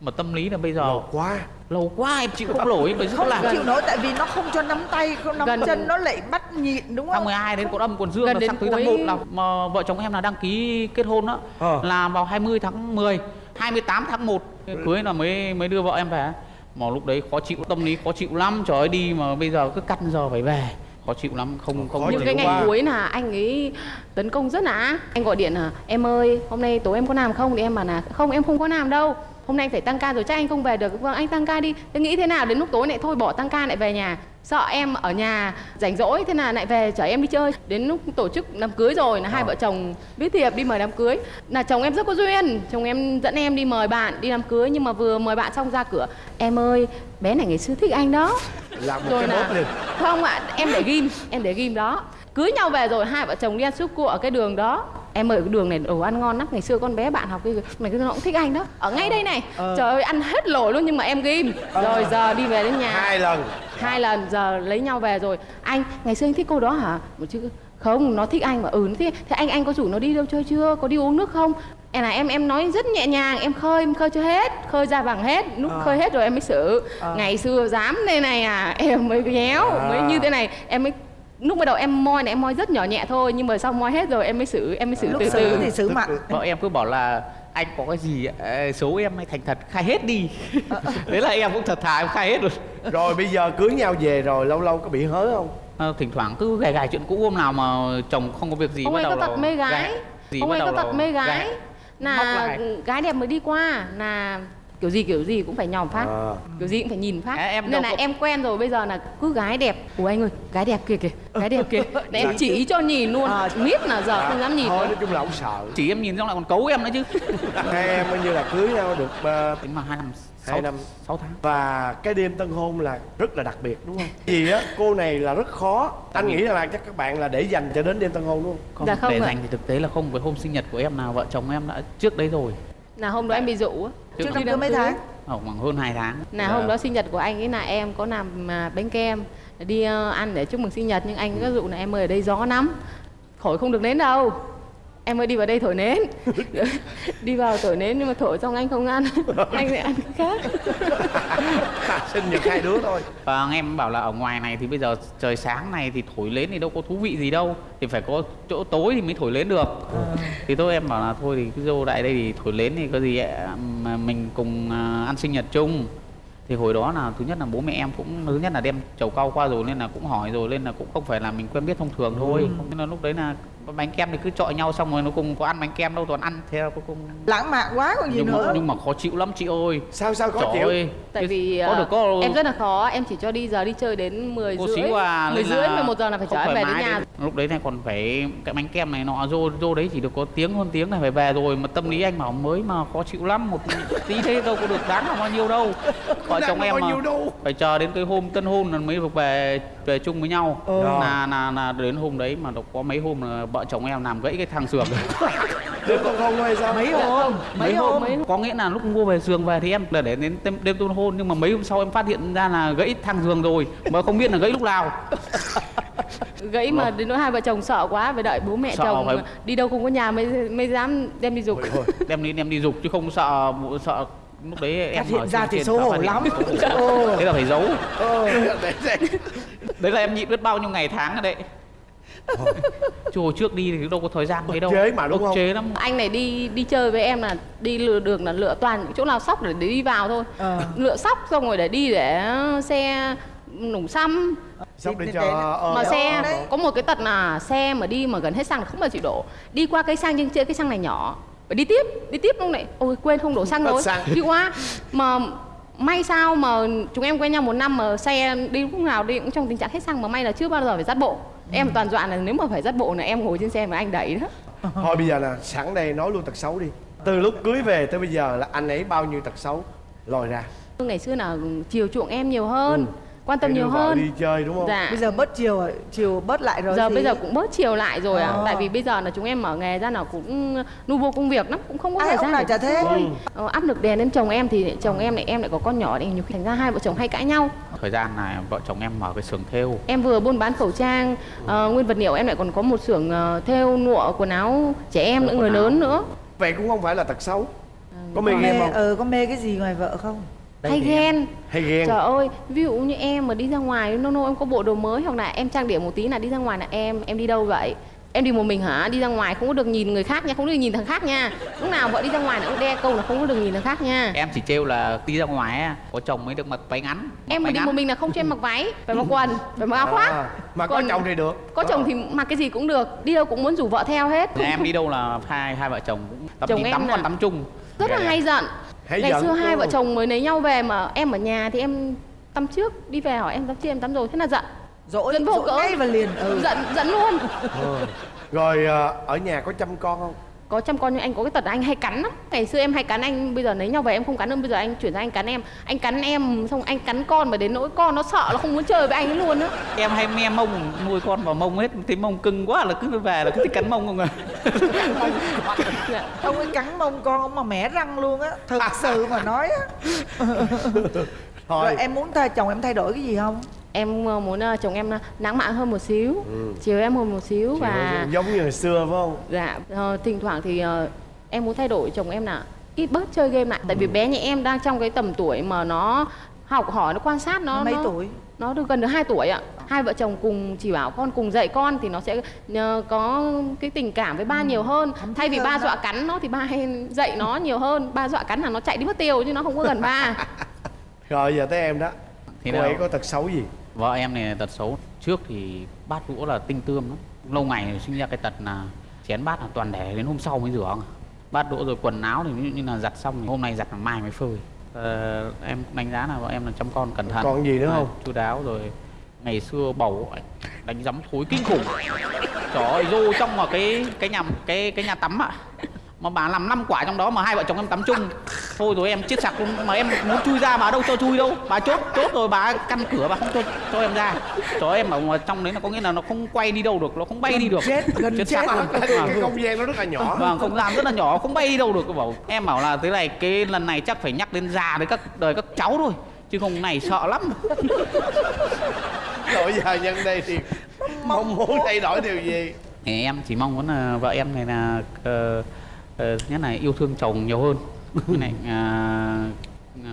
mà tâm lý là bây giờ Lâu quá. Lâu quá em chịu không nổi bởi không rất là chịu nổi tại vì nó không cho nắm tay không nắm Gần- chân nó lại bắt nhịn đúng tháng không 12 đến còn âm còn dương Gần là đến sắp tới tháng cuối- 1 là mà vợ chồng em là đăng ký kết hôn đó Ờ. là vào 20 tháng 10 28 tháng 1 cưới là mới mới đưa vợ em về. Mà lúc đấy khó chịu tâm lý khó chịu lắm. Trời ơi đi mà bây giờ cứ cắt giờ phải về. Khó chịu lắm không không Khó những cái ngày quá. cuối là anh ấy tấn công rất là anh gọi điện là em ơi hôm nay tối em có làm không? Thì em bảo là không em không có làm đâu hôm nay anh phải tăng ca rồi chắc anh không về được. Vâng anh tăng ca đi. Thế nghĩ thế nào? Đến lúc tối lại thôi bỏ tăng ca lại về nhà. Sợ em ở nhà rảnh rỗi thế là lại về chở em đi chơi. Đến lúc tổ chức đám cưới rồi là hai vợ chồng viết thiệp đi mời đám cưới. Là chồng em rất có duyên. Chồng em dẫn em đi mời bạn đi đám cưới nhưng mà vừa mời bạn xong ra cửa. Em ơi bé này ngày xưa thích anh đó. Làm một rồi cái là liền. Không ạ em để ghim em để ghim đó cưới nhau về rồi hai vợ chồng đi ăn súp cua ở cái đường đó. Em ơi cái đường này đồ ăn ngon lắm. Ngày xưa con bé bạn học cái mày nó cũng thích anh đó. Ở ngay đây này. Trời ơi ăn hết lỗi luôn nhưng mà em ghim. Rồi giờ đi về đến nhà. Hai lần. Hai lần giờ lấy nhau về rồi. Anh ngày xưa anh thích cô đó hả? Một chứ không nó thích anh mà ừ nó thích. Thế anh anh có rủ nó đi đâu chơi chưa? Có đi uống nước không? Em là em em nói rất nhẹ nhàng em khơi em khơi chưa hết khơi ra bằng hết. Lúc khơi hết rồi em mới xử. Ngày xưa dám đây này à em mới nhéo mới như thế này em mới lúc bắt đầu em moi này em moi rất nhỏ nhẹ thôi nhưng mà sau moi hết rồi em mới xử em mới xử lúc từ xử từ. thì xử mặn. vợ em cứ bảo là anh có cái gì ờ, xấu em hay thành thật khai hết đi. Thế là em cũng thật thà em khai hết rồi. Rồi bây giờ cưới nhau về rồi lâu lâu có bị hớ không? Ờ, thỉnh thoảng cứ gài gài chuyện cũ hôm nào mà chồng không có việc gì ông bắt ấy đầu có tật là mê gái. gài. Gì ông bắt ấy đầu có tật mê gái. gài. Móc là gái đẹp mới đi qua là kiểu gì kiểu gì cũng phải nhòm phát. À. kiểu gì cũng phải nhìn phát. À, em nên là có- em quen rồi bây giờ là cứ gái đẹp. Ủa anh ơi gái đẹp kìa kìa gái đẹp kìa. Để em chỉ cho nhìn luôn. À. miết là giờ không dám nhìn thôi nói chung là ông sợ. Chỉ em nhìn xong lại còn cấu em nữa chứ. Hai em coi như là cưới nhau được ờ, tính mà hai năm Hai năm. sáu tháng. Và cái đêm tân hôn là rất là đặc biệt đúng không? Vì á cô này là rất khó. Anh nghĩ là chắc các bạn là để dành cho đến đêm tân hôn đúng không? Không, Dạ không để ạ. dành thì thực tế là không với hôm sinh nhật của em nào vợ chồng em đã trước đấy rồi. Là hôm đó em bị dụ á Trước trước cưới mấy tháng? khoảng hơn 2 tháng. Là hôm đó sinh nhật của anh ấy là em có làm à, bánh kem đi ờ, ăn để chúc mừng sinh nhật nhưng anh có dụ là em ơi ở đây gió lắm khỏi không được đến đâu em ơi đi vào đây thổi nến. Đi vào thổi nến nhưng mà thổi xong anh không ăn. Anh lại ăn cái khác. Sinh nhật hai đứa thôi. Và anh em bảo là ở ngoài này thì bây giờ trời sáng này thì thổi lên thì đâu có thú vị gì đâu. Thì phải có chỗ tối thì mới thổi lên được. Thì tôi em bảo là thôi thì cứ vô lại đây thì thổi lên thì có gì ạ, mà mình cùng à, ăn sinh nhật chung. Thì hồi đó là thứ nhất là bố mẹ em cũng thứ nhất là đem chầu cau qua rồi nên là cũng hỏi rồi nên là cũng không phải là mình quen biết thông thường thôi. Nên là lúc đấy là bánh kem thì cứ chọi nhau xong rồi nó cùng có ăn bánh kem đâu toàn ăn. Theo cuối cùng lãng mạn quá còn gì nhưng nữa? mà, nhưng mà khó chịu lắm chị ơi. Sao sao khó Trời chịu? ơi, tại vì có ờ, được có em rất là khó. Em chỉ cho đi giờ đi chơi đến 10 cô rưỡi xíu à 10 nên rưỡi 11 giờ là phải chở em về đến nhà. đấy. lúc đấy này còn phải cái bánh kem này nọ vô vô đấy chỉ được có tiếng hơn tiếng này phải về rồi. Mà tâm lý anh bảo mới mà khó chịu lắm một tí thế đâu có được đáng là bao nhiêu đâu. Vợ chồng em mà đâu. phải chờ đến cái hôm tân hôn là mới được về về chung với nhau. Ừ. là là là đến hôm đấy mà có mấy hôm là vợ chồng em làm gãy cái thang giường đứa con không hay sao? Mấy hôm mấy hôm? mấy có nghĩa là lúc mua về giường về thì em là để đến đêm, đêm tân hôn nhưng mà mấy hôm sau em phát hiện ra là gãy thang giường rồi mà không biết là gãy lúc nào. Gãy mà đến nỗi hai vợ chồng sợ quá phải đợi bố mẹ Sợ chồng phải- đi đâu không có nhà mới mới dám đem đi dục. Đem đi đem đi dục chứ không sợ sợ lúc đấy em Phát hiện ra thì xấu sợ hổ lắm. thế là phải giấu. Đấy là em nhịn biết bao nhiêu ngày tháng rồi đấy chứ hồi trước đi thì đâu có thời gian mấy đâu. chế mà, đúng không? chế lắm. Anh này đi đi chơi với em là đi lựa đường là lựa toàn những chỗ nào sóc để đi vào thôi. Ờ. lựa sóc xong rồi để đi để xe nổ xăm. Sắp để cho ờ, mà Ờ, xe đấy. có một cái tật là xe mà đi mà gần hết xăng là không bao chịu đổ. Đi qua cây xăng nhưng chơi cái xăng này nhỏ. Phải đi tiếp đi tiếp lúc này. Ôi quên không đổ xăng rồi. đi quá. Mà may sao mà chúng em quen nhau một năm mà xe đi lúc nào đi cũng trong tình trạng hết xăng mà may là chưa bao giờ phải dắt bộ em toàn dọa là nếu mà phải dắt bộ là em ngồi trên xe mà anh đẩy đó. Thôi bây giờ là sẵn đây nói luôn tật xấu đi. Từ lúc cưới về tới bây giờ là anh ấy bao nhiêu tật xấu? Lòi ra. Ngày xưa là chiều chuộng em nhiều hơn quan tâm nhiều hơn. đi chơi đúng không? Dạ. Bây giờ bớt chiều rồi chiều bớt lại rồi giờ gì? bây giờ cũng bớt chiều lại rồi ạ. Ờ. tại vì bây giờ là chúng em mở nghề ra là cũng nu vô công việc lắm cũng không có Ai thời ông gian nào để chả thế? chơi. Ờ, áp lực đè lên chồng em thì chồng em lại em lại có con nhỏ thì nhiều khi thành ra hai vợ chồng hay cãi nhau. Thời gian này vợ chồng em mở cái xưởng thêu. Em vừa buôn bán khẩu trang ờ, nguyên vật liệu em lại còn có một xưởng ờ, thêu lụa quần áo trẻ em nữa người lớn nữa. Vậy cũng không phải là tật xấu. Có mê có game không? ờ có mê cái gì ngoài vợ không hay ghen hay ghen Trời ơi, ví dụ như em mà đi ra ngoài nô nô em có bộ đồ mới hoặc là em trang điểm một tí là đi ra ngoài là em em đi đâu vậy? Em đi một mình hả? Đi ra ngoài không có được nhìn người khác nha, không được nhìn thằng khác nha. Lúc nào vợ đi ra ngoài là cũng đe câu là không có được nhìn thằng khác nha. em chỉ trêu là đi ra ngoài á, có chồng mới được mặc váy ngắn mặc Em mà đi ngắn. một mình là không cho em mặc váy, phải mặc quần, phải mặc áo khoác. À, mà có chồng thì được Có chồng thì mặc cái gì cũng được, đi đâu cũng muốn rủ vợ theo hết. Em đi đâu là hai hai vợ chồng cũng tắm Chồng đi tắm còn tắm chung Rất là hay giận. Hay Ngày giận. xưa hai vợ chồng mới lấy nhau về mà em ở nhà thì em tắm trước, đi về hỏi em tắm chưa em tắm rồi, thế là giận. dỗi Giận vô dỗi cỡ. ngay và liền ừ. Giận giận luôn. Ừ. rồi ờ, ở nhà có chăm con không có chăm con nhưng anh có cái tật là anh hay cắn lắm. Ngày xưa em hay cắn anh bây giờ lấy nhau về em không cắn nữa bây giờ anh chuyển sang anh cắn em. Anh cắn em xong anh cắn con mà đến nỗi con nó sợ nó không muốn chơi với anh ấy luôn á. Em hay me mông nuôi con vào mông hết thấy mông cưng quá là cứ về là cứ thích cắn mông không à không cái cắn mông con ông mà mẻ răng luôn á thực sự mà nói á. Thôi. Rồi em muốn thay chồng em thay đổi cái gì không em ờ, muốn ờ, chồng em nắng mạn hơn một xíu chiều em hơn một xíu và giống như hồi xưa phải không? Dạ ờ, thỉnh thoảng thì ờ, em muốn thay đổi chồng em là ít bớt chơi game lại. Tại vì bé nhà em đang trong cái tầm tuổi mà nó học hỏi nó quan sát nó mấy nó, tuổi? nó được gần được 2 tuổi ạ. Hai vợ chồng cùng chỉ bảo con cùng dạy con thì nó sẽ có cái tình cảm với ba nhiều hơn. Thấm thay vì ba dọa cắn nó thì ba hay dạy nó nhiều hơn. Ba dọa cắn là nó chạy đi mất tiêu chứ nó không có gần ba. Rồi giờ tới em đó. Thì cô nào? ấy có tật xấu gì vợ em này tật xấu trước thì bát đũa là tinh tươm lắm. Lâu ngày sinh ra cái tật là chén bát là toàn để đến hôm sau mới rửa. Bát đũa rồi quần áo thì ví dụ như là giặt xong thì hôm nay giặt là mai mới phơi. Ờ, em đánh giá là vợ em là chăm con cẩn thận. Còn gì nữa không? chu đáo rồi ngày xưa bầu đánh giấm thối kinh khủng. Trời ơi vô trong mà cái cái nhà cái cái nhà tắm ạ mà bà làm năm quả trong đó mà hai vợ chồng em tắm chung. Thôi rồi em chết sặc luôn. Mà em muốn chui ra bà đâu cho chui đâu. Bà chốt chốt rồi bà căn cửa bà không cho cho em ra. Cho em ở trong đấy là có nghĩa là nó không quay đi đâu được nó không bay đi được. chết gần chết sặc luôn. cái, cái không gian nó rất là nhỏ. Vâng không gian rất là nhỏ không bay đi đâu được bảo. Em bảo là thế này cái lần này chắc phải nhắc đến già với các đời các cháu thôi chứ không này sợ lắm. Rồi giờ nhân đây thì mong muốn thay đổi điều gì? Thì em chỉ mong muốn là vợ em này là ờ, ờ, thứ nhất là yêu thương chồng nhiều hơn. Với lại à,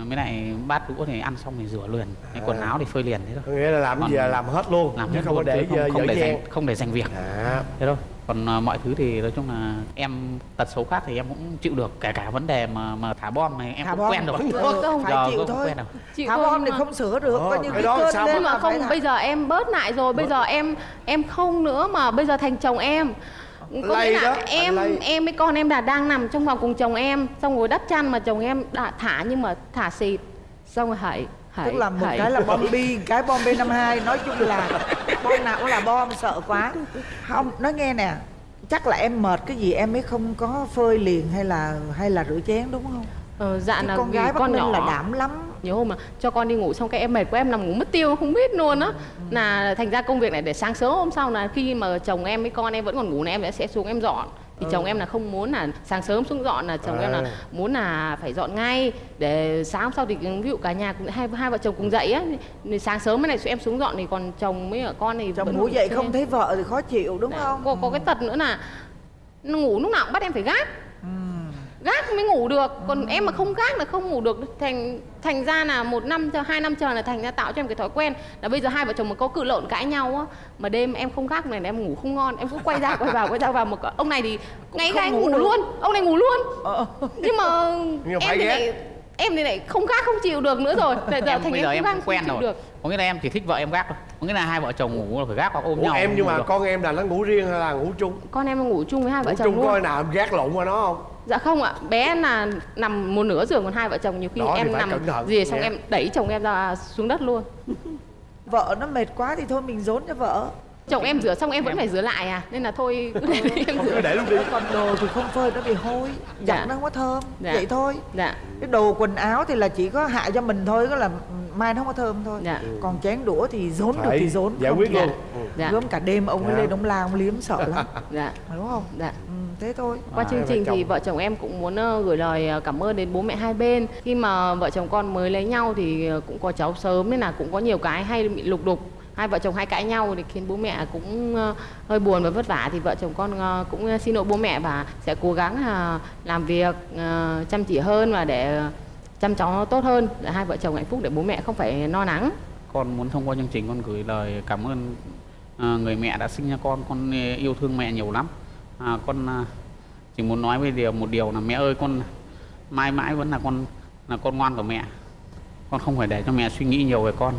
với lại bát đũa thì ăn xong thì rửa liền cái quần áo thì phơi liền thế có thôi nghĩa là làm Còn gì là làm hết luôn làm chứ hết không luôn, để không, không dở để dành không để dành việc. À. Thế thôi. Còn à, mọi thứ thì nói chung là em tật xấu khác thì em cũng chịu được kể cả vấn đề mà mà thả bom này em Thả cũng bom quen được, không. phải Giờ chịu thôi. quen rồi. Chịu thả bom thì không sửa được Ờ, coi như cái đó cơn lên nhưng mà không bây giờ em bớt lại rồi bây giờ em em không nữa mà bây giờ thành chồng em có Lay nghĩa đó, là em em với con em đã đang nằm trong phòng cùng chồng em xong rồi đắp chăn mà chồng em đã thả nhưng mà thả xịt. Xong rồi hãy hãy tức là một hãy. cái là bom bi cái bom b 52 nói chung là bom nào cũng là bom sợ quá. Không nói nghe nè. Chắc là em mệt cái gì em mới không có phơi liền hay là hay là rửa chén đúng không ờ, dạ Chứ là con gái con nhỏ là đảm lắm. Nhiều hôm mà cho con đi ngủ xong cái em mệt quá em nằm ngủ mất tiêu không biết luôn á. Là thành ra công việc này để sáng sớm hôm sau là khi mà chồng em với con em vẫn còn ngủ này em sẽ xuống em dọn. Thì chồng em là không muốn là sáng sớm xuống dọn là chồng em là À. muốn là phải dọn ngay. Để sáng hôm sau thì ví dụ cả nhà cùng hai hai vợ chồng cùng dậy á thì sáng sớm cái này em xuống dọn thì còn chồng với con thì chồng ngủ dậy không thấy vợ thì khó chịu đúng Dạ, không? có, có cái tật nữa là nó ngủ lúc nào cũng bắt em phải gác gác mới ngủ được. Còn em mà không gác là không ngủ được. Thành thành ra là một năm cho hai năm chờ là thành ra tạo cho em cái thói quen là bây giờ hai vợ chồng mà có cự lộn cãi nhau á mà đêm em không gác này là em ngủ không ngon. Em cứ quay ra quay vào quay ra vào một cái- ông này thì ngay không ga anh ngủ ngủ được. luôn ông này ngủ luôn. Ờ. nhưng mà Nhưng em thì lại em thì lại không gác không chịu được nữa rồi. Bây giờ em thành bây em giờ không em cũng không quen chịu rồi. được. Có nghĩa là em chỉ thích vợ em gác thôi. Có nghĩa là hai vợ chồng ngủ là phải gác hoặc ôm Ủa nhau em không nhưng mà được. con em là nó ngủ riêng hay là ngủ chung? Con em ngủ chung với hai vợ ngủ chồng chung luôn. coi nào em gác lộn qua nó không Dạ không ạ, bé là nằm một nửa giường còn hai vợ chồng nhiều khi Đó em nằm gì xong em đẩy chồng em ra xuống đất luôn. vợ nó mệt quá thì thôi mình dốn cho vợ Chồng em rửa xong em vẫn phải rửa lại à, nên là thôi cứ để em không rửa. cứ để luôn đi còn đồ thì không phơi nó bị hôi Dạ. giặt nó không có thơm Dạ. vậy thôi Dạ, cái đồ quần áo thì là chỉ có hại cho mình thôi có là mai nó không có thơm thôi dạ, còn chén đũa thì dốn được thì dốn giải không quyết thì luôn Dạ. Dạ, gớm cả đêm ông ấy Dạ. lên ông la ông liếm sợ lắm dạ, đúng không dạ. ừ, thế thôi Qua À, chương trình thì chồng. vợ chồng em cũng muốn ờ, gửi lời ờ, cảm ơn đến bố mẹ hai bên. Khi mà vợ chồng con mới lấy nhau thì ờ, cũng có cháu sớm nên là cũng có nhiều cái hay bị lục đục. Hai vợ chồng hay cãi nhau thì khiến bố mẹ cũng ờ, hơi buồn và vất vả. Thì vợ chồng con ờ, cũng ờ, xin lỗi bố mẹ và sẽ cố gắng làm việc chăm chỉ hơn và để chăm cháu tốt hơn. Để hai vợ chồng hạnh phúc để bố mẹ không phải lo lắng. con muốn thông qua chương trình con gửi lời cảm ơn người mẹ đã sinh ra con. Con yêu thương mẹ nhiều lắm. À, con chỉ muốn nói với điều một điều là mẹ ơi con mãi mãi vẫn là con là con ngoan của mẹ. Con không phải để cho mẹ suy nghĩ nhiều về con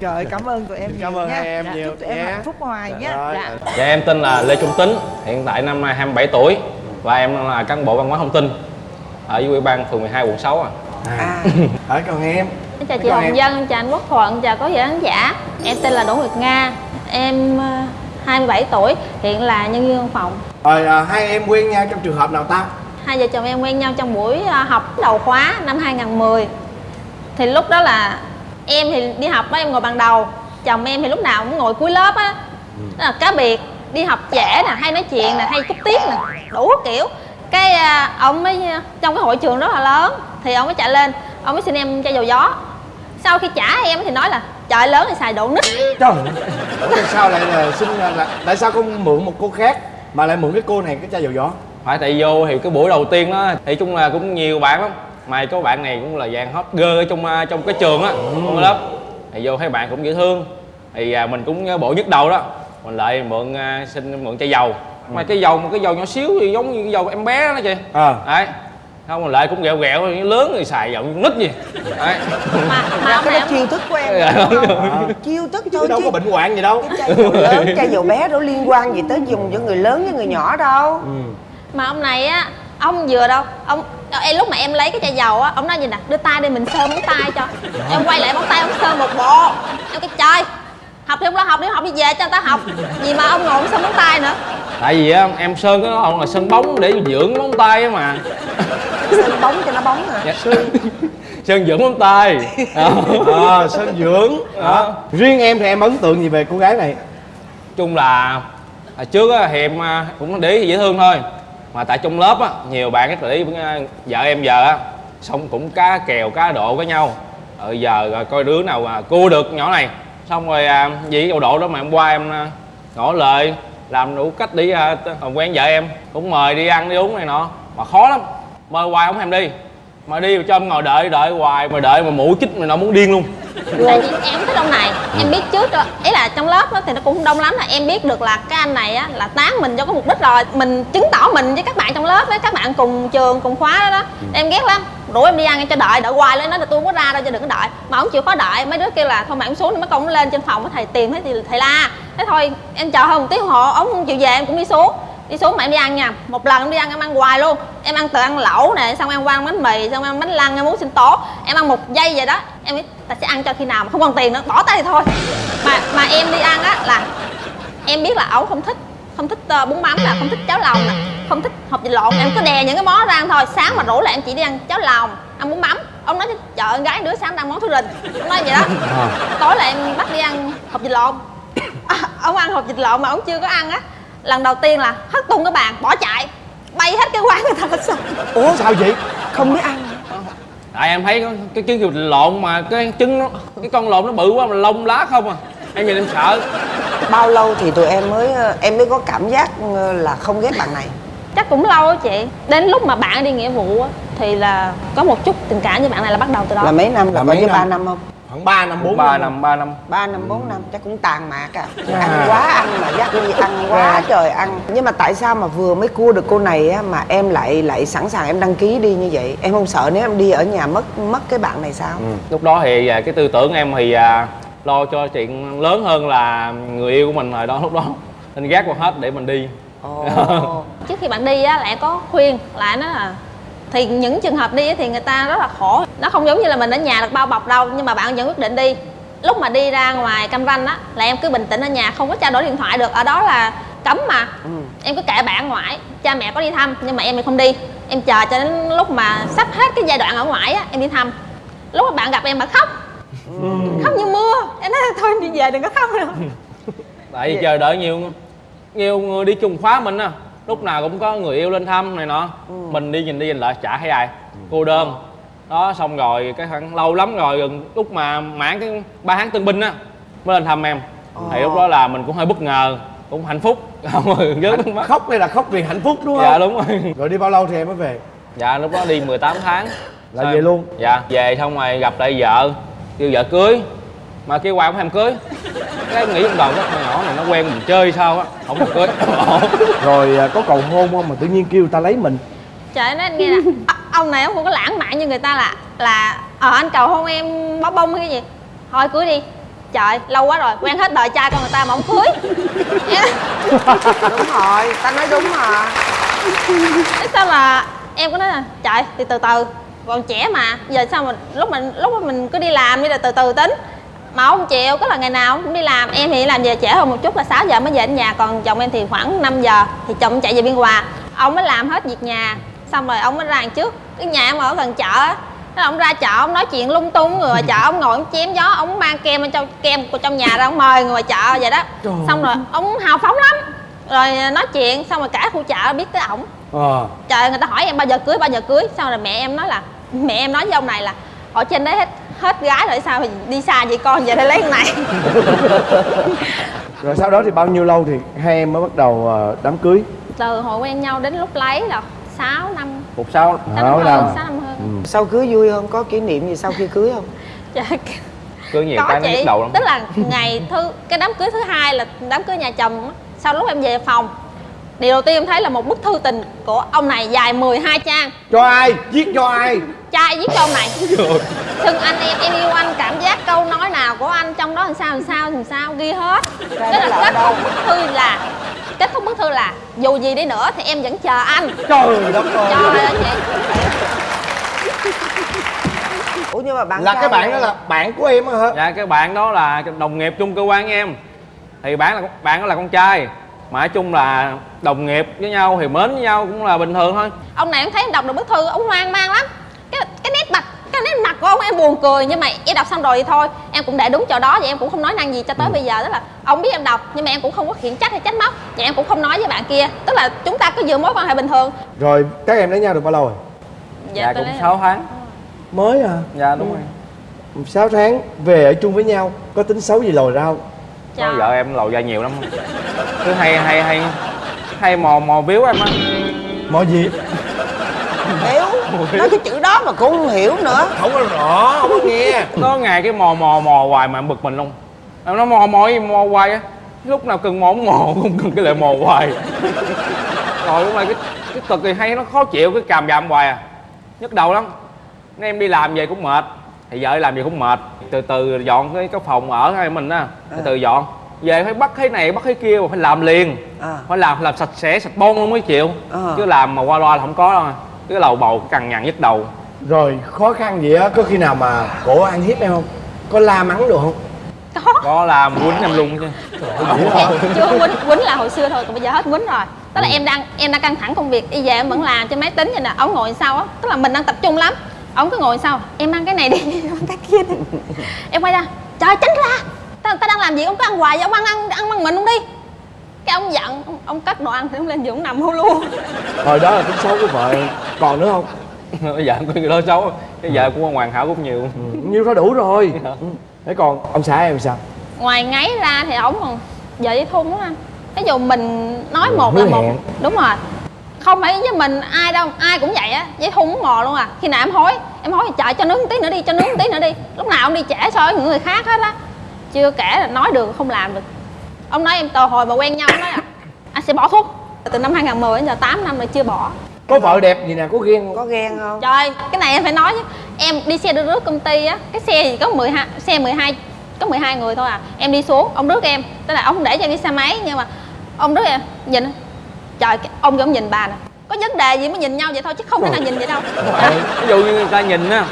trời cảm ơn tụi em Cảm nhiều ơn nha hai em Chúc nhiều tụi em nha. hạnh phúc hoài nhé Rồi. Dạ. Dạ em tên là Lê Trung Tính, hiện tại năm nay 27 tuổi và em là cán bộ văn hóa thông tin ở dưới ủy ban phường 12 quận 6 à. à ở còn em chào chị Chào em. Hồng Dân, chào anh Quốc Thuận, chào có khán giả Em tên là Đỗ Nguyệt Nga Em ờ, 27 tuổi, hiện là nhân viên văn phòng rồi à, hai em quen nhau trong trường hợp nào ta Hai vợ chồng em quen nhau trong buổi ờ, học đầu khóa năm 2010 Thì lúc đó là em thì đi học á, em ngồi bàn đầu. Chồng em thì lúc nào cũng ngồi cuối lớp á. Đó là cá biệt, đi học trễ nè, hay nói chuyện nè, hay cúp tiết nè Đủ kiểu. Cái ờ, ông mới, trong cái hội trường rất là lớn Thì ông mới chạy lên, ông mới xin em chai dầu gió. Sau khi trả em thì nói là trời lớn thì xài độ nít. Trời ủa tại sao lại là xin là tại sao không mượn một cô khác mà lại mượn cái cô này cái chai dầu gió? Phải tại vô thì cái buổi đầu tiên đó thì chung là cũng nhiều bạn lắm mà có bạn này cũng là dạng hot girl ở trong à, trong cái trường á trong cái lớp. Thì vô thấy bạn cũng dễ thương. Thì à, mình cũng bộ nhức đầu đó. Mình lại mượn à, xin mượn chai dầu. Mà cái dầu một cái dầu nhỏ xíu thì giống như cái dầu em bé đó chị à. Đấy. Không mình lại cũng ghẹo ghẹo lớn thì xài dầu nít gì. Đấy. Mà mà cái đó chiêu thức của em Dạ, đúng đúng không? chiêu thức thôi chứ đâu chứ có bệnh hoạn gì đâu. cái chai dầu lớn chai dầu bé đâu liên quan gì tới dùng cho người lớn với người nhỏ đâu. Mà ông này á ông vừa đâu? Ông em lúc mà em lấy cái chai dầu á ông nói gì nè? Đưa tay đi mình sơ móng tay cho. Em quay lại móng tay ông sơ một bộ. Em cái trời học thì không lo học đi học đi về cho người ta học. Gì mà ông ngồi ông sơ móng tay nữa. Tại vì á, em sơn cái đó là sơn bóng để dưỡng móng tay á mà. Sơn bóng cho nó bóng hả Dạ. sơn dưỡng móng tay. Đó. à, sơn dưỡng. Đó. riêng em thì em ấn tượng gì về cô gái này? Chung là hồi trước á, thì em à, cũng để dễ thương thôi mà tại trong lớp á nhiều bạn rất là để ý vợ em giờ á xong cũng cá kèo cá độ với nhau. Ờ giờ rồi coi đứa nào mà cua được nhỏ này. Xong rồi à, vì cái độ đó mà hôm qua em à, ngỏ lời làm đủ cách đi à, quen vợ em. Cũng mời đi ăn đi uống này nọ. Mà khó lắm. Mời hoài không thèm đi mà đi mà cho em ngồi đợi đợi hoài mà đợi mà mũ chích mà nó muốn điên luôn. Tại vì em thích ông này em biết trước rồi ý là trong lớp á thì nó cũng đông lắm là em biết được là cái anh này á là tán mình cho có mục đích rồi mình chứng tỏ mình với các bạn trong lớp với các bạn cùng trường cùng khóa đó đó. Em ghét lắm. Rủ em đi ăn cho đợi đợi hoài lên nói là tôi không có ra đâu cho đừng có đợi. Mà ông chịu khó đợi. Mấy đứa kêu là thôi mà ông xuống mấy con lên trên phòng thầy tìm thấy thì thầy la. Thế thôi em chờ hơn một tiếng hồ ông không chịu về em cũng đi xuống đi xuống mà em đi ăn nha. Một lần em đi ăn em ăn hoài luôn. Em ăn từ ăn lẩu nè xong em qua ăn bánh mì xong em ăn bánh lăng em muốn xin tố. Em ăn một giây vậy đó. Em biết ta sẽ ăn cho khi nào mà không còn tiền nữa. Bỏ tay thì thôi. Mà mà em đi ăn á là em biết là ổng không thích không thích ờ, bún mắm là không thích cháo lòng nè không thích hộp vịt lộn. Em cứ đè những cái món ra ăn thôi. Sáng mà rủ là em chỉ đi ăn cháo lòng ăn bún mắm. Ông nói chợ con gái đứa sáng đang món thứ rình ông nói vậy đó. Tối là em bắt đi ăn hộp vịt lộn. À, ông ăn hộp vịt lộn mà ông chưa có ăn á lần đầu tiên là hất tung cái bàn bỏ chạy. Bay hết cái quán người ta hết sao ủa sao vậy? Không biết ăn. Tại em thấy có cái trứng vịt lộn mà cái trứng nó cái con lộn nó bự quá mà lông lá không à. Em nhìn em sợ. Bao lâu thì tụi em mới em mới có cảm giác ờ, là không ghét bạn này? Chắc cũng lâu á chị. Đến lúc mà bạn đi nghĩa vụ á thì là có một chút tình cảm với bạn này là bắt đầu từ đó. Là mấy năm? Là, Là có mấy năm? ba năm không khoảng 3 năm 4 ba năm. ba năm. Ba năm bốn năm chắc cũng tàn mạc à. Ăn quá ăn mà dắt đi ăn quá trời ăn. Nhưng mà tại sao mà vừa mới cua được cô này á mà em lại lại sẵn sàng em đăng ký đi như vậy? Em không sợ nếu em đi ở nhà mất mất cái bạn này sao? Lúc đó thì à, cái tư tưởng em thì à, lo cho chuyện lớn hơn là người yêu của mình rồi đó lúc đó. Nên gác qua hết để mình đi. Ồ. trước khi bạn đi á em có khuyên lại nó là thì những trường hợp đi thì người ta rất là khổ. Nó không giống như là mình ở nhà được bao bọc đâu nhưng mà bạn vẫn quyết định đi. Lúc mà đi ra ngoài cam ranh á là em cứ bình tĩnh ở nhà không có trao đổi điện thoại được. Ở đó là cấm mà. Em cứ kệ bạn ở ngoài cha mẹ có đi thăm nhưng mà em thì không đi. Em chờ cho đến lúc mà sắp hết cái giai đoạn ở ngoài á em đi thăm. Lúc mà bạn gặp em bạn khóc. Khóc như mưa. Em nói thôi em đi về đừng có khóc nữa. Tại vì chờ đợi nhiều nhiều người đi chung khóa mình á lúc nào cũng có người yêu lên thăm này nọ. Mình đi nhìn đi nhìn lại chả thấy ai. Cô đơn. Đó xong rồi cái khoảng lâu lắm rồi gần lúc mà mãn cái ba tháng tân binh á mới lên thăm em. Thì lúc đó là mình cũng hơi bất ngờ cũng hạnh phúc. Không mắt khóc đây là khóc vì hạnh phúc đúng không? Dạ đúng rồi. Rồi đi bao lâu thì em mới về? Dạ lúc đó đi 18 tháng. Là về luôn? Dạ về xong rồi gặp lại vợ kêu vợ cưới mà kêu hoài không thèm cưới. Cái em nghĩ trong đầu cái con nhỏ này nó quen mình chơi sao á không thèm cưới. Rồi à, có cầu hôn không? Mà tự nhiên kêu ta lấy mình. Trời nói anh nghe nè "Ờ, ông này ông không có lãng mạn như người ta là là ờ anh cầu hôn em bó bông hay cái gì? Thôi cưới đi. Trời lâu quá rồi quen hết đời trai con người ta mà không cưới. Đúng rồi ta nói đúng mà. Thế sao mà em có nói là trời thì từ từ còn trẻ mà giờ sao mà lúc mình lúc mà mình cứ đi làm đi là từ từ tính mà ông chịu có là ngày nào ông cũng đi làm. Em thì làm về trễ hơn một chút là 6 giờ mới về đến nhà còn chồng em thì khoảng 5 giờ thì chồng chạy về biên hòa. Ông mới làm hết việc nhà xong rồi ông mới ra đằng trước. Cái nhà em ở gần chợ á Thế là ông ra chợ ông nói chuyện lung tung người ngoài chợ ông ngồi ông chém gió ông mang kem ở trong kem của trong nhà ra ông mời người ngoài chợ vậy đó. Xong rồi ông hào phóng lắm. Rồi nói chuyện xong rồi cả khu chợ biết tới ổng. Ờ. Trời người ta hỏi em bao giờ cưới bao giờ cưới. Xong rồi mẹ em nói là mẹ em nói với ông này là ở trên đấy hết hết gái rồi sao thì đi xa vậy con? Về đây lấy con này. Rồi sau đó thì bao nhiêu lâu thì hai em mới bắt đầu ờ, đám cưới? Từ hồi quen nhau đến lúc lấy là 6 năm. Một sau sáu Sáu năm. sáu năm hơn. Sau cưới vui không? Có kỷ niệm gì sau khi cưới không? Trời, cưới nhiều có cái nhức đầu lắm. Tức là ngày thứ cái đám cưới thứ hai là đám cưới nhà chồng á. sau lúc em về phòng điều đầu tiên em thấy là một bức thư tình của ông này dài 12 trang. Cho ai? Viết cho ai? Trai viết cho ông này? Thương anh em, em yêu anh Cảm giác câu nói nào của anh Trong đó làm sao làm sao làm sao ghi hết. Tức là kết thúc bức thư là Kết thúc bức thư là Dù gì đi nữa thì em vẫn chờ anh. Trời đất ơi. Trời ơi chị. Ủa nhưng mà bạn là cái bạn đó là bạn của em á hả? Dạ cái bạn đó là đồng nghiệp chung cơ quan em. Thì bạn là bạn đó là con trai mà nói chung là đồng nghiệp với nhau thì mến với nhau cũng là bình thường thôi. Ông này em thấy em đọc được bức thư Ông hoang mang lắm. Cái cái nét mặt cái nét mặt của ông em buồn cười Nhưng mà em đọc xong rồi thì thôi Em cũng để đúng chỗ đó Và em cũng không nói năng gì cho tới bây giờ. Tức là ông biết em đọc Nhưng mà em cũng không có khiển trách hay trách móc Và em cũng không nói với bạn kia. Tức là chúng ta cứ giữ mối quan hệ bình thường. Rồi các em lấy nhau được bao lâu rồi? Dạ, tôi cũng lấy- 6 tháng. Mới à dạ đúng rồi. 6 tháng về ở chung với nhau có tính xấu gì lòi ra không có vợ em lầu ra nhiều lắm cứ hay hay hay. Hay mò mò víu em á. Mò gì? Hiểu. Nói cái chữ đó mà cũng không hiểu nữa. Không có rõ không có nghe. Có ngày cái mò mò mò hoài mà em bực mình luôn. Em nói mò mò gì mò hoài á. Lúc nào cần mò cũng mò không cần cái lại mò hoài. Rồi lúc này cái cái cực thì hay nó khó chịu cái càm ràm hoài à. Nhức đầu lắm. Nên em đi làm về cũng mệt thì vợ làm về cũng mệt. Từ từ dọn cái cái phòng ở hai mình á. Từ từ dọn. Về phải bắt cái này bắt cái kia mà phải làm liền. À. phải làm làm sạch sẽ sạch bon luôn mới chịu. Ờ. chứ làm mà qua loa là không có đâu. Cái lầu bầu cằn nhằn nhức đầu. Rồi khó khăn gì á? Có khi nào mà cổ ăn hiếp em không? Có la mắng được không? Có. Làm quýnh em luôn chứ. Chưa quýnh quýnh là hồi xưa thôi còn bây giờ hết quýnh rồi. Tức là em đang em đang căng thẳng công việc. Đi về em vẫn làm trên máy tính vậy nè. Ông ngồi sau á? Tức là mình đang tập trung lắm ông cứ ngồi sau em ăn cái này đi em ăn cái kia đi. Em quay ra trời tránh ra. Ta, ta đang làm gì? Ông cứ ăn hoài vậy ông ăn ăn ăn bằng mình không đi. Cái ông giận ông, ông cắt đồ ăn thì ông lên giường nằm hôn luôn. Hồi đó là tính xấu của vợ còn nữa không? Bây giờ có người đó xấu cái vợ của ông hoàn hảo cũng nhiều. Nhiêu đó đủ rồi. Ừ. thế còn ông xã em sao? Ngoài ngáy ra thì ổng còn vợ dễ thun lắm anh. Ví dụ mình nói Ừ, một là một. đúng rồi không phải với mình ai đâu ai cũng vậy á. Dễ thun mò luôn à. Khi nào em hối em hối chạy cho nướng một tí nữa đi cho nướng một tí nữa đi. Lúc nào ông đi trễ so với những người khác hết á. Chưa kể là nói được không làm được. Ông nói em từ hồi mà quen nhau ông nói là anh sẽ bỏ thuốc. Từ năm 2010 đến giờ 8 năm rồi chưa bỏ. Có vợ đẹp gì nè có ghen không? Có ghen không? Trời, cái này em phải nói chứ. Em đi xe đưa rước công ty á Cái xe gì có 12, xe 12 Có 12 người thôi à. Em đi xuống, ông rước em. Tức là ông không để cho em đi xe máy Nhưng mà ông rước em, nhìn Trời, ông cũng nhìn bà nè. Có vấn đề gì mới nhìn nhau vậy thôi Chứ không thể nào nhìn vậy đâu. Ví dụ như người ta nhìn á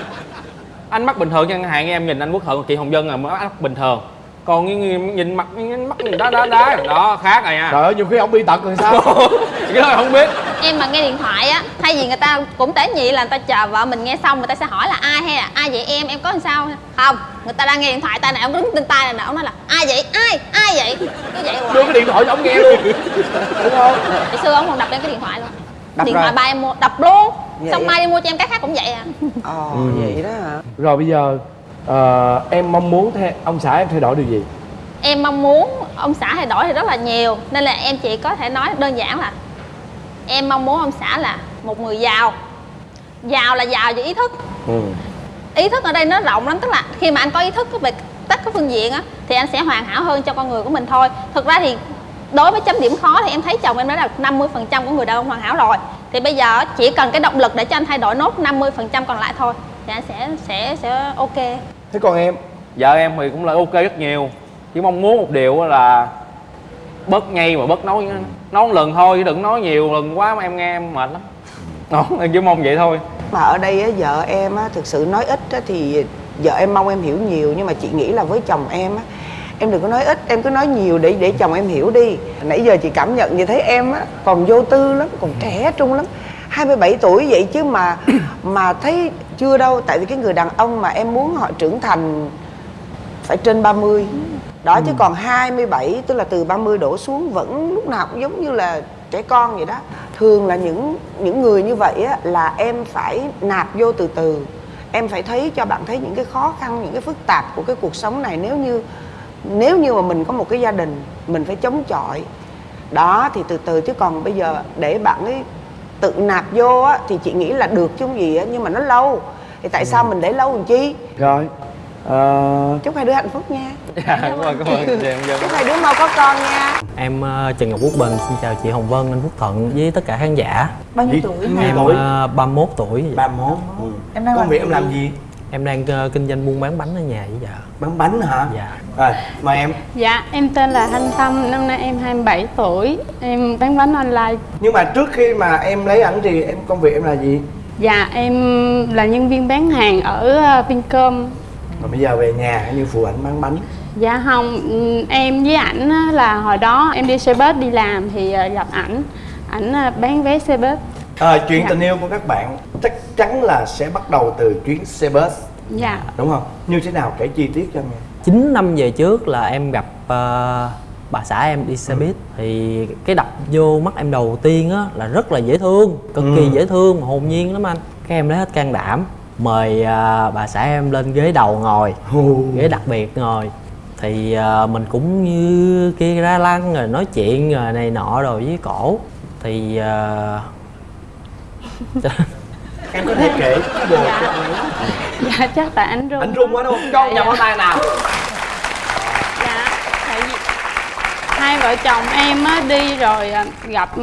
anh mắt bình thường chẳng hạn em nhìn anh quốc thuận chị hồng vân là mắt bình thường còn người nhìn mặt nhìn mắt nhìn đá đá đá. Đó khác rồi nha trời ơi nhiều khi ông bị tật rồi sao? Cái đó không biết. Em mà nghe điện thoại á Thay vì người ta cũng tế nhị là người ta chờ vợ mình nghe xong Người ta sẽ hỏi là ai hay là ai vậy em, em có làm sao? Không, người ta đang nghe điện thoại tay này Ông đứng trên tay này nè, ông nói là ai vậy, ai, ai vậy? Cứ vậy hoài. Đưa cái điện thoại cho ông nghe luôn. Đúng không? Hồi xưa ông còn đập lên cái điện thoại luôn. Đập Điện rồi. thoại ba em mua, đập luôn. Vậy Xong mai đi mua cho em cái khác cũng vậy à. Ờ Ừ. vậy đó hả? Rồi bây giờ ờ, em mong muốn thay, ông xã em thay đổi điều gì? Em mong muốn ông xã thay đổi thì rất là nhiều Nên là em chỉ có thể nói đơn giản là Em mong muốn ông xã là một người giàu. Giàu là giàu về ý thức. Ừ. Ý thức ở đây nó rộng lắm Tức là khi mà anh có ý thức về tất các phương diện á Thì anh sẽ hoàn hảo hơn cho con người của mình thôi. Thực ra thì đối với chấm điểm khó thì em thấy chồng em đã là 50% của người đàn ông hoàn hảo rồi. Thì bây giờ chỉ cần cái động lực để cho anh thay đổi nốt 50% còn lại thôi Thì anh sẽ sẽ sẽ ok thế còn em? Vợ em thì cũng là ok rất nhiều. Chỉ mong muốn một điều á là bớt nhây mà bớt nói nói một lần thôi chứ đừng nói nhiều lần quá mà em nghe em mệt lắm. Đó em chỉ mong vậy thôi. Mà ở đây á, vợ em á, thực sự nói ít á, thì vợ em mong em hiểu nhiều nhưng mà chị nghĩ là với chồng em á em đừng có nói ít em cứ nói nhiều để để chồng em hiểu đi. Nãy giờ chị cảm nhận như thấy em á còn vô tư lắm còn trẻ trung lắm 27 tuổi vậy chứ mà mà thấy chưa đâu. Tại vì cái người đàn ông mà em muốn họ trưởng thành phải trên 30 đó chứ còn 27 tức là từ 30 đổ xuống vẫn lúc nào cũng giống như là trẻ con vậy đó. Thường là những những người như vậy á là em phải nạp vô từ từ. Em phải thấy cho bạn thấy những cái khó khăn những cái phức tạp của cái cuộc sống này. Nếu như nếu như mà mình có một cái gia đình mình phải chống chọi. Đó thì từ từ chứ còn bây giờ để bạn ấy tự nạp vô á thì chị nghĩ là được chứ không gì á nhưng mà nó lâu. Thì tại sao mình để lâu làm chi? Rồi ờ, chúc hai đứa hạnh phúc nha. Dạ cảm ơn cảm ơn chị em dân chúc hai đứa mau có con nha. Em ờ, Trần Ngọc Quốc Bình xin chào chị Hồng Vân, anh Phúc Thuận với tất cả khán giả. bao nhiêu tuổi? Em ờ, 31 tuổi. 31 em đang công việc em làm gì Em đang ờ, kinh doanh buôn bán bánh ở nhà với vợ. bán bánh hả Dạ. rồi mời em Dạ, em tên là Thanh Tâm, năm nay em 27 tuổi, em bán bánh online. nhưng mà trước khi mà em lấy ảnh thì em công việc em là gì Dạ, em là nhân viên bán hàng ở ờ, Vincom. rồi bây giờ về nhà như phụ ảnh bán bánh Dạ không, em với ảnh á, là hồi đó em đi xe bus đi làm thì ờ, gặp ảnh, ảnh bán vé xe bus. à, chuyện Dạ. tình yêu của các bạn chắc chắn là sẽ bắt đầu từ chuyến xe bus Dạ, đúng không? Như thế nào? Kể chi tiết cho em nghe. 9 năm về trước là em gặp ờ, bà xã em đi xe buýt. Thì cái đập vô mắt em đầu tiên á là rất là dễ thương, cực kỳ Ừ. dễ thương, hồn nhiên lắm anh. Cái em lấy hết can đảm mời ờ, bà xã em lên ghế đầu ngồi, Hù. ghế đặc biệt ngồi. Thì ờ, mình cũng như kia ra lăng rồi nói chuyện rồi này nọ rồi với cổ. Thì ờ, em có thể kể anh ấy dạ chắc tại anh run. Anh run quá đúng không? Cho Dạ, pháo tay nào? Dạ tại vì hai vợ chồng em á đi rồi à, gặp ừ,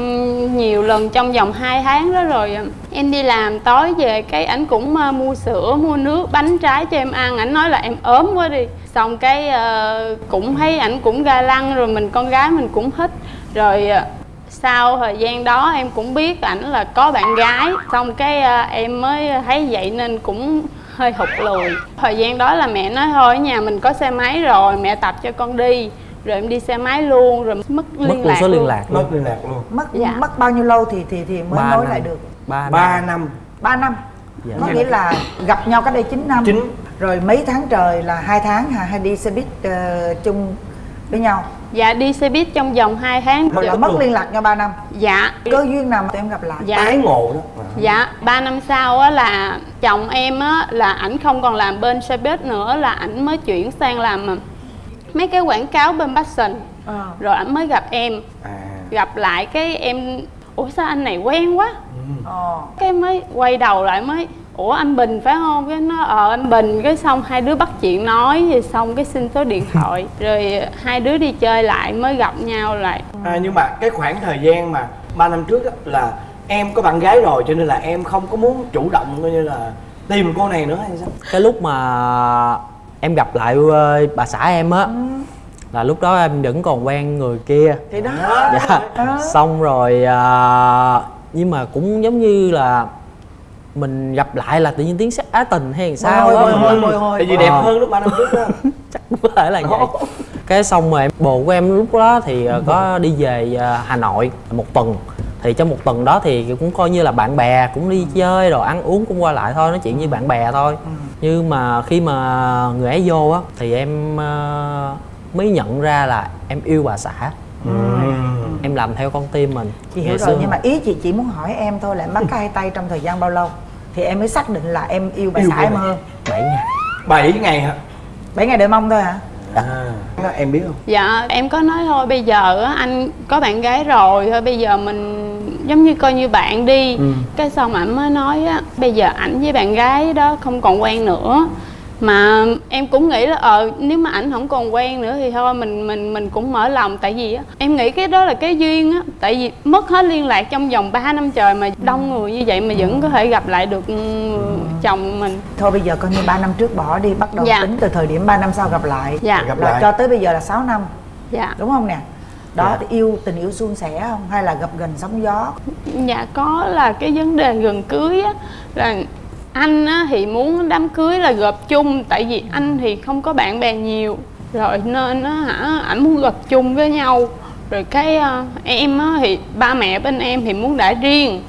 nhiều lần trong vòng 2 tháng đó rồi à, em đi làm tối về cái ảnh cũng à, mua sữa mua nước bánh trái cho em ăn. Ảnh nói là em ốm quá đi. Xong cái ờ, cũng thấy ảnh cũng ga lăng rồi mình con gái mình cũng thích rồi sau thời gian đó em cũng biết ảnh là có bạn gái xong cái à, em mới thấy vậy nên cũng hơi hụt lùi. Thời gian đó là mẹ nói thôi ở nhà mình có xe máy rồi mẹ tập cho con đi. Rồi em đi xe máy luôn rồi mất liên mất lạc số liên luôn. lạc mất luôn. liên lạc luôn. Mất Dạ. mất bao nhiêu lâu thì thì thì mới Ba nối năm. lại được? Ba ba năm. năm. 3 năm. Dạ. có nghĩa là gặp nhau cách đây 9 năm. Chín. rồi mấy tháng trời là hai tháng hả? Hay đi xe buýt ờ, chung với nhau dạ đi xe buýt trong vòng 2 tháng. Mà là mất liên lạc nhau 3 năm. Dạ. Cơ duyên nào mà tụi em gặp lại? Dạ. Tái ngộ đó. Dạ, 3 năm sau á là chồng em á là ảnh không còn làm bên xe buýt nữa là ảnh mới chuyển sang làm à, mấy cái quảng cáo bên Passion. Ờ. Rồi ảnh mới gặp em, à. Gặp lại cái em ủa sao anh này quen quá. Ờ. Cái mới quay đầu lại mới ủa anh Bình phải không? Cái nó ờ anh Bình cái xong hai đứa bắt chuyện nói rồi xong cái xin số điện thoại rồi hai đứa đi chơi lại mới gặp nhau lại. À, nhưng mà cái khoảng thời gian mà 3 năm trước đó là em có bạn gái rồi cho nên là em không có muốn chủ động coi như là tìm cô này nữa hay sao? cái lúc mà em gặp lại ờ, bà xã em á là lúc đó em vẫn còn quen người kia thì đó dạ xong rồi à, nhưng mà cũng giống như là mình gặp lại là tự nhiên tiếng sắc á tình hay làm sao đó. hồi, hồi, hồi. Tại vì đẹp Ờ. hơn lúc 3 năm trước đó. có thể là vậy. Cái xong rồi em bồ của em lúc đó thì ờ, có đi về ờ, Hà Nội một tuần. Thì trong một tuần đó thì cũng coi như là bạn bè cũng đi chơi rồi ăn uống cũng qua lại thôi nói chuyện như bạn bè thôi. Nhưng mà khi mà người ấy vô á thì em mới nhận ra là em yêu bà xã. Em làm theo con tim mình. Chị hiểu rồi nhưng mà ý chị chỉ muốn hỏi em thôi là em bắt cái hai tay trong thời gian bao lâu thì em mới xác định là em yêu bà Yêu xã em hơn. 7 ngày. 7 ngày hả? 7 ngày đợi mong thôi hả À, đó em biết không? Dạ em có nói thôi bây giờ á, anh có bạn gái rồi thôi bây giờ mình giống như coi như bạn đi. Ừ. cái xong ảnh mới nói á bây giờ ảnh với bạn gái đó không còn quen nữa mà em cũng nghĩ là ờ nếu mà ảnh không còn quen nữa thì thôi mình mình mình cũng mở lòng. Tại vì á em nghĩ cái đó là cái duyên á. Tại vì mất hết liên lạc trong vòng 3 năm trời mà đông người như vậy mà vẫn có thể gặp lại được ừ, chồng mình. Thôi bây giờ coi như 3 năm trước bỏ đi bắt đầu Dạ. tính từ thời điểm 3 năm sau gặp lại. Dạ. Gặp lại. cho tới bây giờ là 6 năm. Dạ. Đúng không nè? Đó Dạ. thì yêu tình yêu suôn sẻ không? Hay là gặp gần sóng gió? Dạ có là cái vấn đề gần cưới á là anh á, thì muốn đám cưới là gộp chung tại vì anh thì không có bạn bè nhiều. Rồi nên á hả ảnh muốn gộp chung với nhau. Rồi cái ờ, em á, thì ba mẹ bên em thì muốn đã riêng.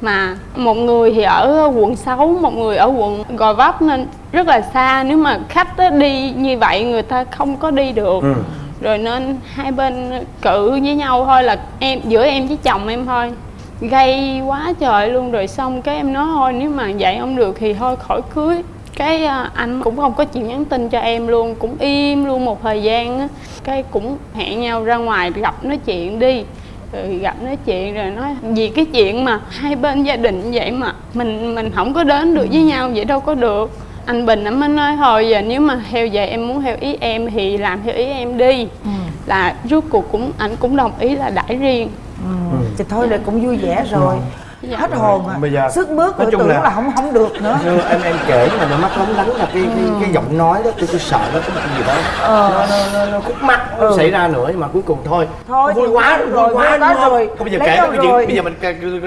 Mà một người thì ở quận 6, một người ở quận Gò Vấp nên rất là xa. Nếu mà khách á, đi như vậy người ta không có đi được. Ừ. rồi nên hai bên cự với nhau thôi là em giữa em với chồng em thôi gây quá trời luôn. Rồi xong cái em nói thôi nếu mà vậy không được thì thôi khỏi cưới. Cái à, anh cũng không có chịu nhắn tin cho em luôn cũng im luôn một thời gian á. Cái cũng hẹn nhau ra ngoài gặp nói chuyện đi. Rồi gặp nói chuyện rồi nói vì cái chuyện mà hai bên gia đình vậy mà mình mình không có đến được với nhau vậy đâu có được. Anh bình anh mới nói thôi giờ nếu mà theo vậy em muốn theo ý em thì làm theo ý em đi. Là rốt cuộc cũng anh cũng đồng ý là đãi riêng. Ừ. thì thôi là cũng vui vẻ rồi. Dạ. hết hồn à. Bây giờ- sức mướt nói chung tưởng là- là... không không được nữa. Như em em kể mà nó mắt lóng lánh là cái cái, cái giọng nói đó tôi, tôi sợ nó có một cái gì đó. Ờ. nó nó nó, nó khúc mắc nó Ừ. xảy ra nữa nhưng mà cuối cùng thôi. Thôi vui quá vui rồi, quá vui quá không? rồi. Thôi bây giờ Lấy kể cái chuyện bây giờ mình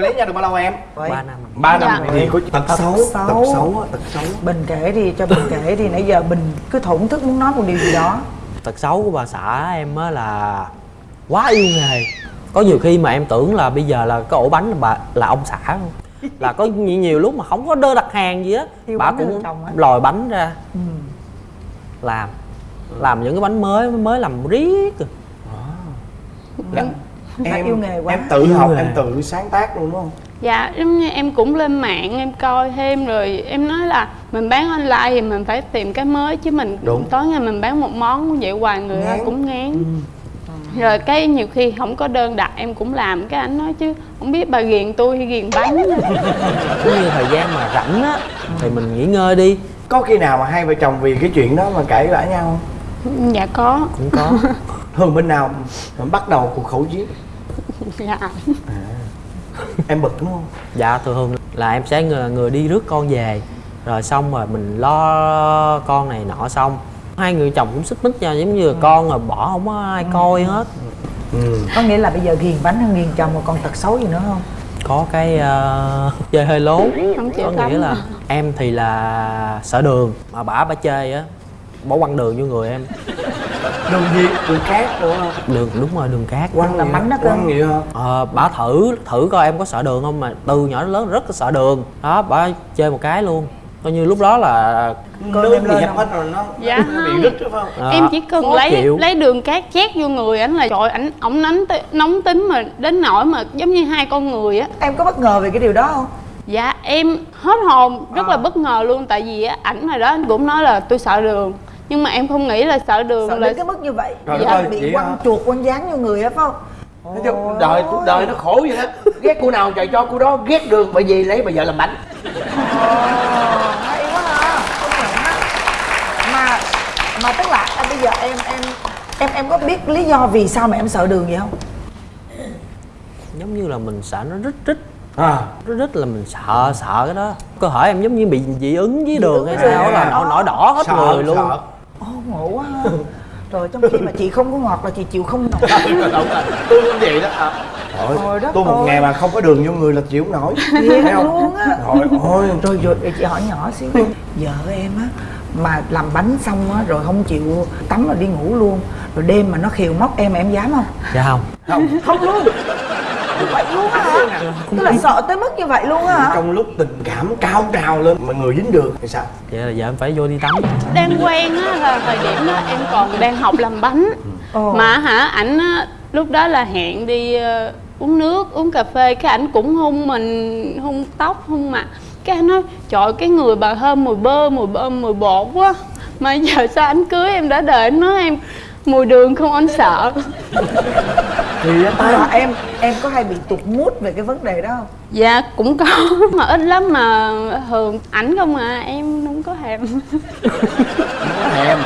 lấy nhau được bao lâu em. 3 năm. ba năm Dạ. thì có tật xấu tật xấu á, tật xấu bình kể đi cho bình kể đi. Nãy giờ bình cứ thổn thức muốn nói một điều gì đó. Tật xấu của bà xã em á là quá yêu nghề có nhiều khi mà em tưởng là bây giờ là cái ổ bánh là bà là ông xã luôn là có nhiều, nhiều lúc mà không có đơn đặt hàng gì á bà cũng lòi bánh ra ừ. làm làm những cái bánh mới mới làm riết rồi. Là Phải em yêu nghề quá. em tự Yêu học nghề. em tự sáng tác luôn đúng không Dạ, giống như em cũng lên mạng em coi thêm rồi em nói là mình bán online thì mình phải tìm cái mới chứ mình Đúng. tối ngày mình bán một món vậy hoài người ta Ngán. cũng ngán. Rồi cái nhiều khi không có đơn đặt em cũng làm. Cái anh nói chứ không biết bà ghiền tôi hay ghiền bánh. Giống như thời gian mà rảnh á thì mình nghỉ ngơi đi. Có khi nào mà hai vợ chồng vì cái chuyện đó mà cãi vã nhau không? Dạ có. cũng có. Thường bên nào mà bắt đầu cuộc khẩu chiến? Dạ. em bực đúng không? Dạ thường thường là em sẽ người, người đi rước con về. Rồi xong rồi mình lo con này nọ xong hai người chồng cũng xích mích nhau giống như là con rồi bỏ không có ai coi hết. Có nghĩa là bây giờ ghiền bánh hơn ghiền chồng mà còn tật xấu gì nữa không? Có cái ờ, chơi hơi lố. Không chịu có nghĩa là em thì là sợ đường mà bả bả chơi á. Bỏ quăng đường vô người em. Đường gì? Đường cát đúng không đường đúng rồi đường cát. Quăng là hả? đó cơ. quăng hả ờ bả thử thử coi em có sợ đường không mà từ nhỏ đến lớn rất là sợ đường. Đó bả chơi một cái luôn coi như lúc đó là Cơm em bị không? hết rồi nó Dạ. nó bị không. rít đúng không? Ờ, em chỉ cần lấy chịu. lấy đường cát chét vô người ảnh là trời ảnh ổng nóng nóng tính mà đến nỗi mà giống như hai con người á. Em có bất ngờ về cái điều đó không? Dạ em hết hồn rất là bất ngờ luôn tại vì á, ảnh hồi đó anh cũng nói là tôi sợ đường nhưng mà em không nghĩ là sợ đường sợ là đến cái mức như vậy Trời Dạ, bị quăng chuột quăng dán vô người á phải không Nói chung đời đời nó khổ vậy đó. Ghét cô nào trời cho cô đó ghét đường bởi vì lấy bà vợ làm bánh. Hay quá ha công nhận á mà mà tức là à, bây giờ em em em em có biết lý do vì sao mà em sợ đường vậy không? Giống như là mình sợ nó rít rít. À. Nó rít là mình sợ sợ cái đó. Cơ thể em giống như bị dị ứng với đường hay sao là nổi nổi đỏ hết sợ, người luôn. sợ. Ồ ngộ quá. ha Rồi trong khi mà chị không có ngọt là chị chịu không nổi. Đúng rồi tôi cũng vậy đó à. Trời Trời ơi, đất tôi một ơi. ngày mà không có đường vô người là chịu không nổi. Thiệt Thấy không? luôn á. Trời ơi. Rồi rồi để chị hỏi nhỏ xíu Vợ em á mà làm bánh xong á rồi không chịu tắm rồi đi ngủ luôn. Rồi đêm mà nó khiều móc em em dám không? Dạ không. Không. Không luôn vậy luôn á hả? Tức là sợ tới mức như vậy luôn á hả? Trong lúc tình cảm cao trào lên mà người dính đường thì sao? Vậy là giờ em phải vô đi tắm. Đang quen á là thời điểm đó em còn đang học làm bánh. Ồ. mà hả ảnh lúc đó là hẹn đi ờ, uống nước uống cà phê cái ảnh cũng hung mình hung tóc hung mặt. Cái anh nói trời cái người bà thơm mùi bơ mùi bơ mùi bột quá. Mà giờ sao anh cưới em đã đợi anh nói em mùi đường không anh sợ. Thì à, em em có hay bị tụt mút về cái vấn đề đó không? Dạ cũng có mà ít lắm mà thường ảnh không à em không có thèm. Thèm.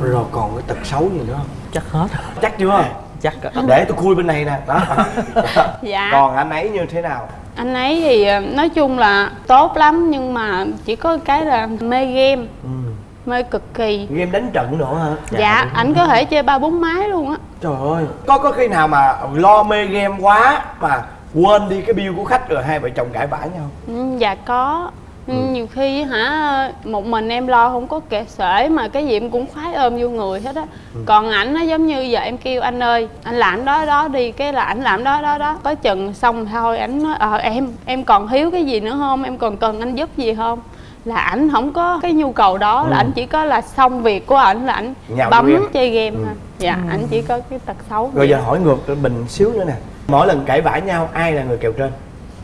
Rồi còn cái tật xấu gì nữa không? Chắc hết. Chắc chưa? Chắc để tôi khui bên này nè. Đó. Dạ. Còn anh ấy như thế nào? Anh ấy thì ờ, nói chung là tốt lắm nhưng mà chỉ có cái là mê game. Ừ. mê cực kỳ. Game đánh trận nữa hả? Dạ ảnh có thể chơi ba bốn máy luôn á. Trời ơi có có khi nào mà lo mê game quá mà quên đi cái bill của khách rồi hai vợ chồng cãi vã nhau? Ừ, dạ có. Ừ, nhiều khi hả một mình em lo không có kệ sể mà cái gì em cũng khoái ôm vô người hết á. Còn ảnh nó giống như giờ em kêu anh ơi anh làm đó đó đi cái là ảnh làm đó đó đó. Có chừng xong thôi ảnh nói ờ em em còn thiếu cái gì nữa không? Em còn cần anh giúp gì không là ảnh không có cái nhu cầu đó là ảnh chỉ có là xong việc của ảnh là ảnh bấm game. chơi game thôi. Dạ ảnh chỉ có cái tật xấu rồi giờ hỏi ngược mình xíu nữa nè. Mỗi lần cãi vã nhau ai là người kèo trên?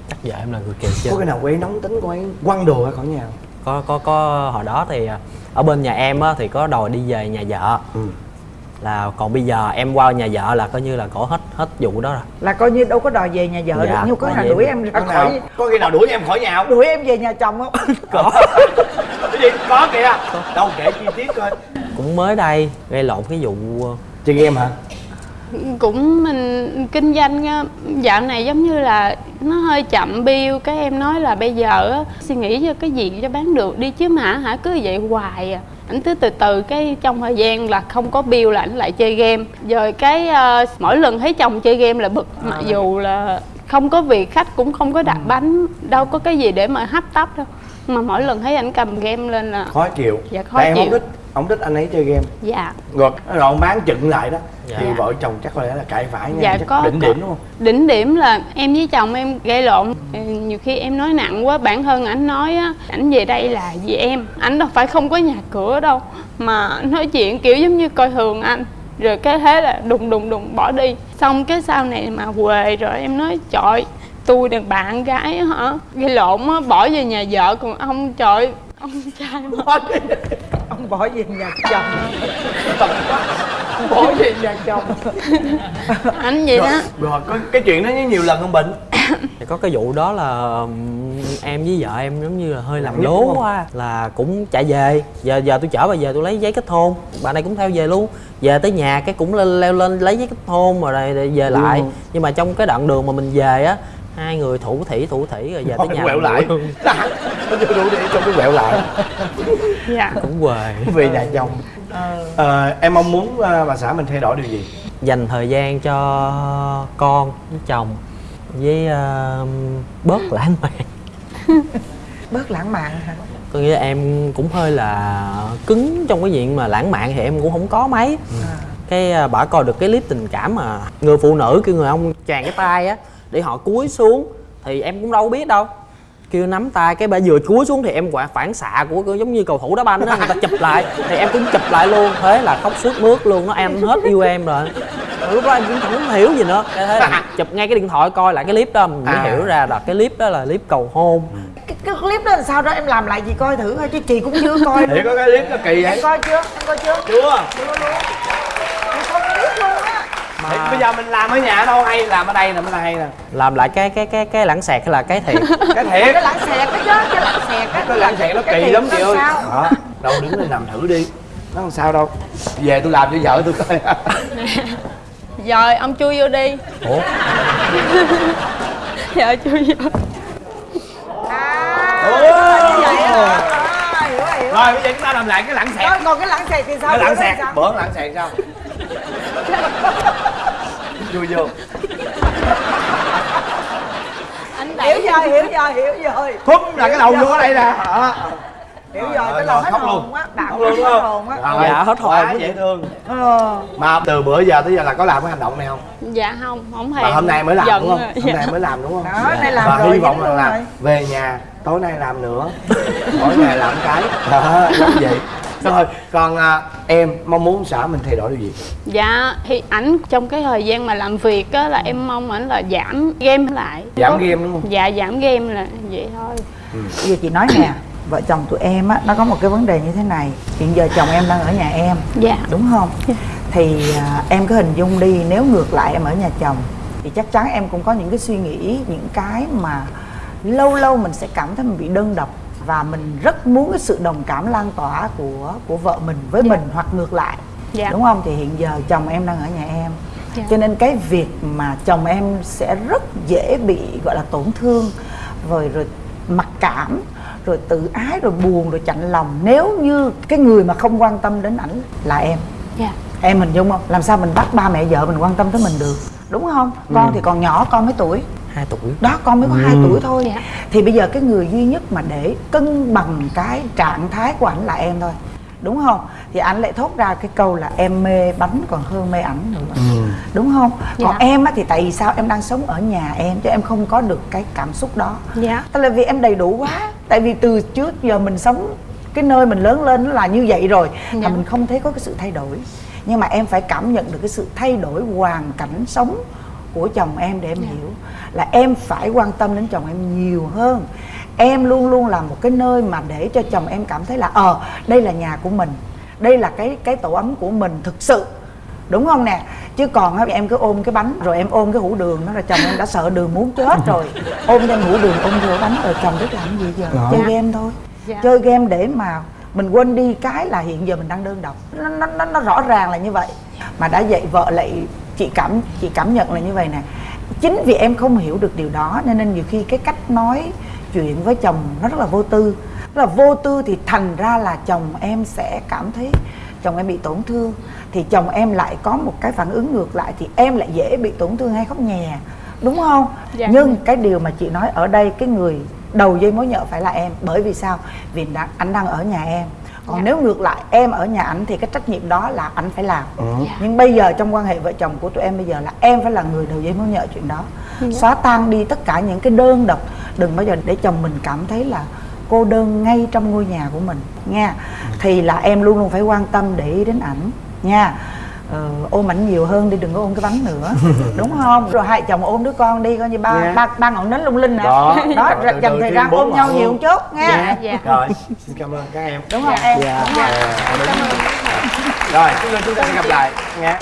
Chắc vợ em là người kèo trên. Có cái nào cô ấy nóng tính cô ấy quăng đồ ra khỏi nhà không? có có có hồi đó thì à, ở bên nhà em á thì có đòi đi về nhà vợ. Ừ. là còn bây giờ em qua nhà vợ là coi như là cổ hết hết vụ đó rồi. Là coi như đâu có đòi về nhà vợ Dạ, được nhưng có nào đuổi em- em ra có nào? Khỏi có khi nào đuổi em khỏi nhà không? Đuổi em về nhà chồng không? Có. Cái gì? Có kìa. Đâu kể chi tiết coi. Cũng mới đây gây lộn cái vụ ờ, chơi game hả? Cũng mình kinh doanh á, dạo này giống như là nó hơi chậm bill cái em nói là bây giờ á, suy nghĩ cho cái gì cho bán được đi chứ mà hả? Cứ vậy hoài à ảnh cứ từ từ cái trong thời gian là không có bill là ảnh lại chơi game. Rồi cái ờ, mỗi lần thấy chồng chơi game là bực mặc dù là không có việc khách cũng không có đặt bánh đâu có cái gì để mà hấp tấp đâu mà mỗi lần thấy ảnh cầm game lên là khó chịu. Dạ, khó tại em không chịu. thích không thích anh ấy chơi game. Dạ. Rồi rồi ông bán chừng lại đó. Dạ. thì vợ chồng chắc có lẽ là cãi vã nhau Dạ, chắc có- đỉnh điểm đúng không? Đỉnh điểm là em với chồng em gây lộn. Ừ, nhiều khi em nói nặng quá bản thân ảnh nói á ảnh về đây là vì em. Ảnh đâu phải không có nhà cửa đâu mà nói chuyện kiểu giống như coi thường anh. Rồi cái thế là đùng đùng đùng bỏ đi. Xong cái sau này mà về rồi em nói trời tôi đàn bạn gái á hả? Gây lộn á bỏ về nhà vợ còn ông trời ông trai bỏ ông bỏ về nhà chồng. Bỏ về nhà chồng. Anh vậy đó. Rồi, rồi có cái chuyện đó nhiều lần không bệnh thì có cái vụ đó là ừm, em với vợ em giống như là hơi làm lố quá. là cũng chạy về. Giờ giờ tôi chở bà về tôi lấy giấy kết hôn. Bà này cũng theo về luôn. Về tới nhà cái cũng lên leo lên lấy giấy kết hôn rồi rồi rồi về lại. Ừ. nhưng mà trong cái đoạn đường mà mình về á hai người thủ thỉ thủ thỉ rồi về tới nhà quẹo lại. nó chưa đủ để cho cái quẹo lại. Dạ. Cũng quề. Về nhà chồng. Ờ, em mong muốn ờ, bà xã mình thay đổi điều gì? Dành thời gian cho con với chồng với ờ, bớt lãng mạn. Bớt lãng mạn hả? Có nghĩa là em cũng hơi là cứng trong cái chuyện mà lãng mạn thì em cũng không có mấy. Cái à, bả coi được cái clip tình cảm mà người phụ nữ kêu người ông tràn cái tay á để họ cúi xuống thì em cũng đâu biết đâu. Kêu nắm tay cái bà vừa cúi xuống thì em quả phản xạ của của giống như cầu thủ đá banh đó người ta chụp lại. Thì em cũng chụp lại luôn thế là khóc sướt mướt luôn nó em hết yêu em rồi. Lúc đó em cũng không hiểu gì nữa. Cái thế là chụp ngay cái điện thoại coi lại cái clip đó mình mới À. hiểu ra là cái clip đó là clip cầu hôn. Cái, cái clip đó làm sao đó em làm lại gì coi thử thôi chứ chị cũng chưa coi Thì có cái clip nó kỳ vậy? Em coi chưa? Em coi chưa? Chưa. Chưa luôn em không biết luôn á Thì bây giờ mình làm ở nhà đâu hay làm ở đây nè mới là hay nè. Làm lại cái cái cái cái lãng xẹt hay là cái thiệt? Cái thiệt. Cái lãng xẹt cái chứ cái lãng xẹt á cái lãng xẹt nó Cái kỳ lắm chị ơi. sao? đó đâu đứng lên làm thử đi. Nó không sao đâu. Về tôi làm cho vợ tôi coi. Rồi ông chui vô đi. Ủa? Dạ chui vô. Rồi bây giờ chúng ta làm lại cái lãng xẹt. Rồi, còn cái lãng xẹt thì sao? Cái lãng xẹt. bữa lãng xẹt sao vui vô. Anh hiểu rồi hiểu rồi hiểu rồi thúc là cái đầu vô ở đây nè. Đó. hiểu Rồi, rồi cái lòng hết hồn luôn. á bạn luôn đúng hết không? hồn á. Dạ, hết hồn. quá dễ thương. Ờ. Mà từ bữa giờ tới giờ là có làm cái hành động này không? Dạ không không hề mà hôm nay mới làm đúng không? hôm Dạ. nay mới làm đúng không? Đó, nay làm và rồi, hy vọng là về nhà tối nay làm nữa. Mỗi ngày làm cái. Đó giống vậy rồi còn à, em mong muốn xã mình thay đổi điều gì? Dạ thì ảnh trong cái thời gian mà làm việc á là em mong ảnh là giảm game lại. Giảm Có- game đúng không? Dạ giảm game là vậy thôi. Bây giờ chị nói nè vợ chồng tụi em á nó có một cái vấn đề như thế này. Hiện giờ chồng em đang ở nhà em dạ. đúng không? Thì à, em cứ hình dung đi nếu ngược lại em ở nhà chồng thì chắc chắn em cũng có những cái suy nghĩ những cái mà lâu lâu mình sẽ cảm thấy mình bị đơn độc và mình rất muốn cái sự đồng cảm lan tỏa của của vợ mình với mình hoặc ngược lại. Dạ. đúng không? Thì hiện giờ chồng em đang ở nhà em. Dạ. cho nên cái việc mà chồng em sẽ rất dễ bị gọi là tổn thương rồi rồi mặc cảm rồi tự ái rồi buồn rồi chạnh lòng nếu như cái người mà không quan tâm đến ảnh là em. Dạ. Em hình dung không? Làm sao mình bắt ba mẹ vợ mình quan tâm tới mình được? Đúng không? Con thì còn nhỏ con mấy tuổi hai tuổi. Đó con mới có hai tuổi thôi. Dạ. thì bây giờ cái người duy nhất mà để cân bằng cái trạng thái của ảnh là em thôi. Đúng không? Thì ảnh lại thốt ra cái câu là em mê bánh còn hơn mê ảnh nữa. Đúng không? Còn Dạ. em á thì tại vì sao em đang sống ở nhà em chứ em không có được cái cảm xúc đó. Dạ. Tức là vì em đầy đủ quá. Tại vì từ trước giờ mình sống cái nơi mình lớn lên nó là như vậy rồi Dạ. mà mình không thấy có cái sự thay đổi. Nhưng mà em phải cảm nhận được cái sự thay đổi hoàn cảnh sống của chồng em để em hiểu. Là em phải quan tâm đến chồng em nhiều hơn. Em luôn luôn là một cái nơi mà để cho chồng em cảm thấy là ờ đây là nhà của mình. Đây là cái cái tổ ấm của mình thực sự. Đúng không nè? Chứ còn em cứ ôm cái bánh rồi em ôm cái hũ đường đó là chồng em đã sợ đường muốn chết rồi. Ôm thêm hũ đường ôm theo bánh rồi chồng biết làm gì giờ? Đó. chơi game thôi. Dạ. chơi game để mà mình quên đi cái là hiện giờ mình đang đơn độc. Nó, nó, nó, nó rõ ràng là như vậy. Mà đã dạy vợ lại chị cảm chị cảm nhận là như vậy nè. Chính vì em không hiểu được điều đó nên nên nhiều khi cái cách nói chuyện với chồng nó rất là vô tư. Rất là vô tư thì thành ra là chồng em sẽ cảm thấy chồng em bị tổn thương. Thì chồng em lại có một cái phản ứng ngược lại thì em lại dễ bị tổn thương hay khóc nhè đúng không? Dạ. nhưng cái điều mà chị nói ở đây cái người đầu dây mối nhợ phải là em. Bởi vì sao? Vì anh đang ở nhà em còn Dạ. nếu ngược lại em ở nhà ảnh thì cái trách nhiệm đó là anh phải làm Ừ. nhưng bây giờ trong quan hệ vợ chồng của tụi em bây giờ là em phải là người đầu dây mối nhợ chuyện đó Dạ. xóa tan đi tất cả những cái đơn độc đừng bao giờ để chồng mình cảm thấy là cô đơn ngay trong ngôi nhà của mình nha thì là em luôn luôn phải quan tâm để ý đến ảnh nha ờ, ôm ảnh nhiều hơn đi đừng có ôm cái bánh nữa. Đúng không? Rồi hai chồng ôm đứa con đi coi như ba Dạ. ba ba ngọn nến lung linh nè. Đó đó từ dành thời gian ôm nhau nhiều chút nha. Dạ. Dạ. rồi xin cảm ơn các em. Đúng không? Em. Dạ. đúng không? Dạ, đúng. rồi chúng ta chúng ta sẽ gặp lại. Nha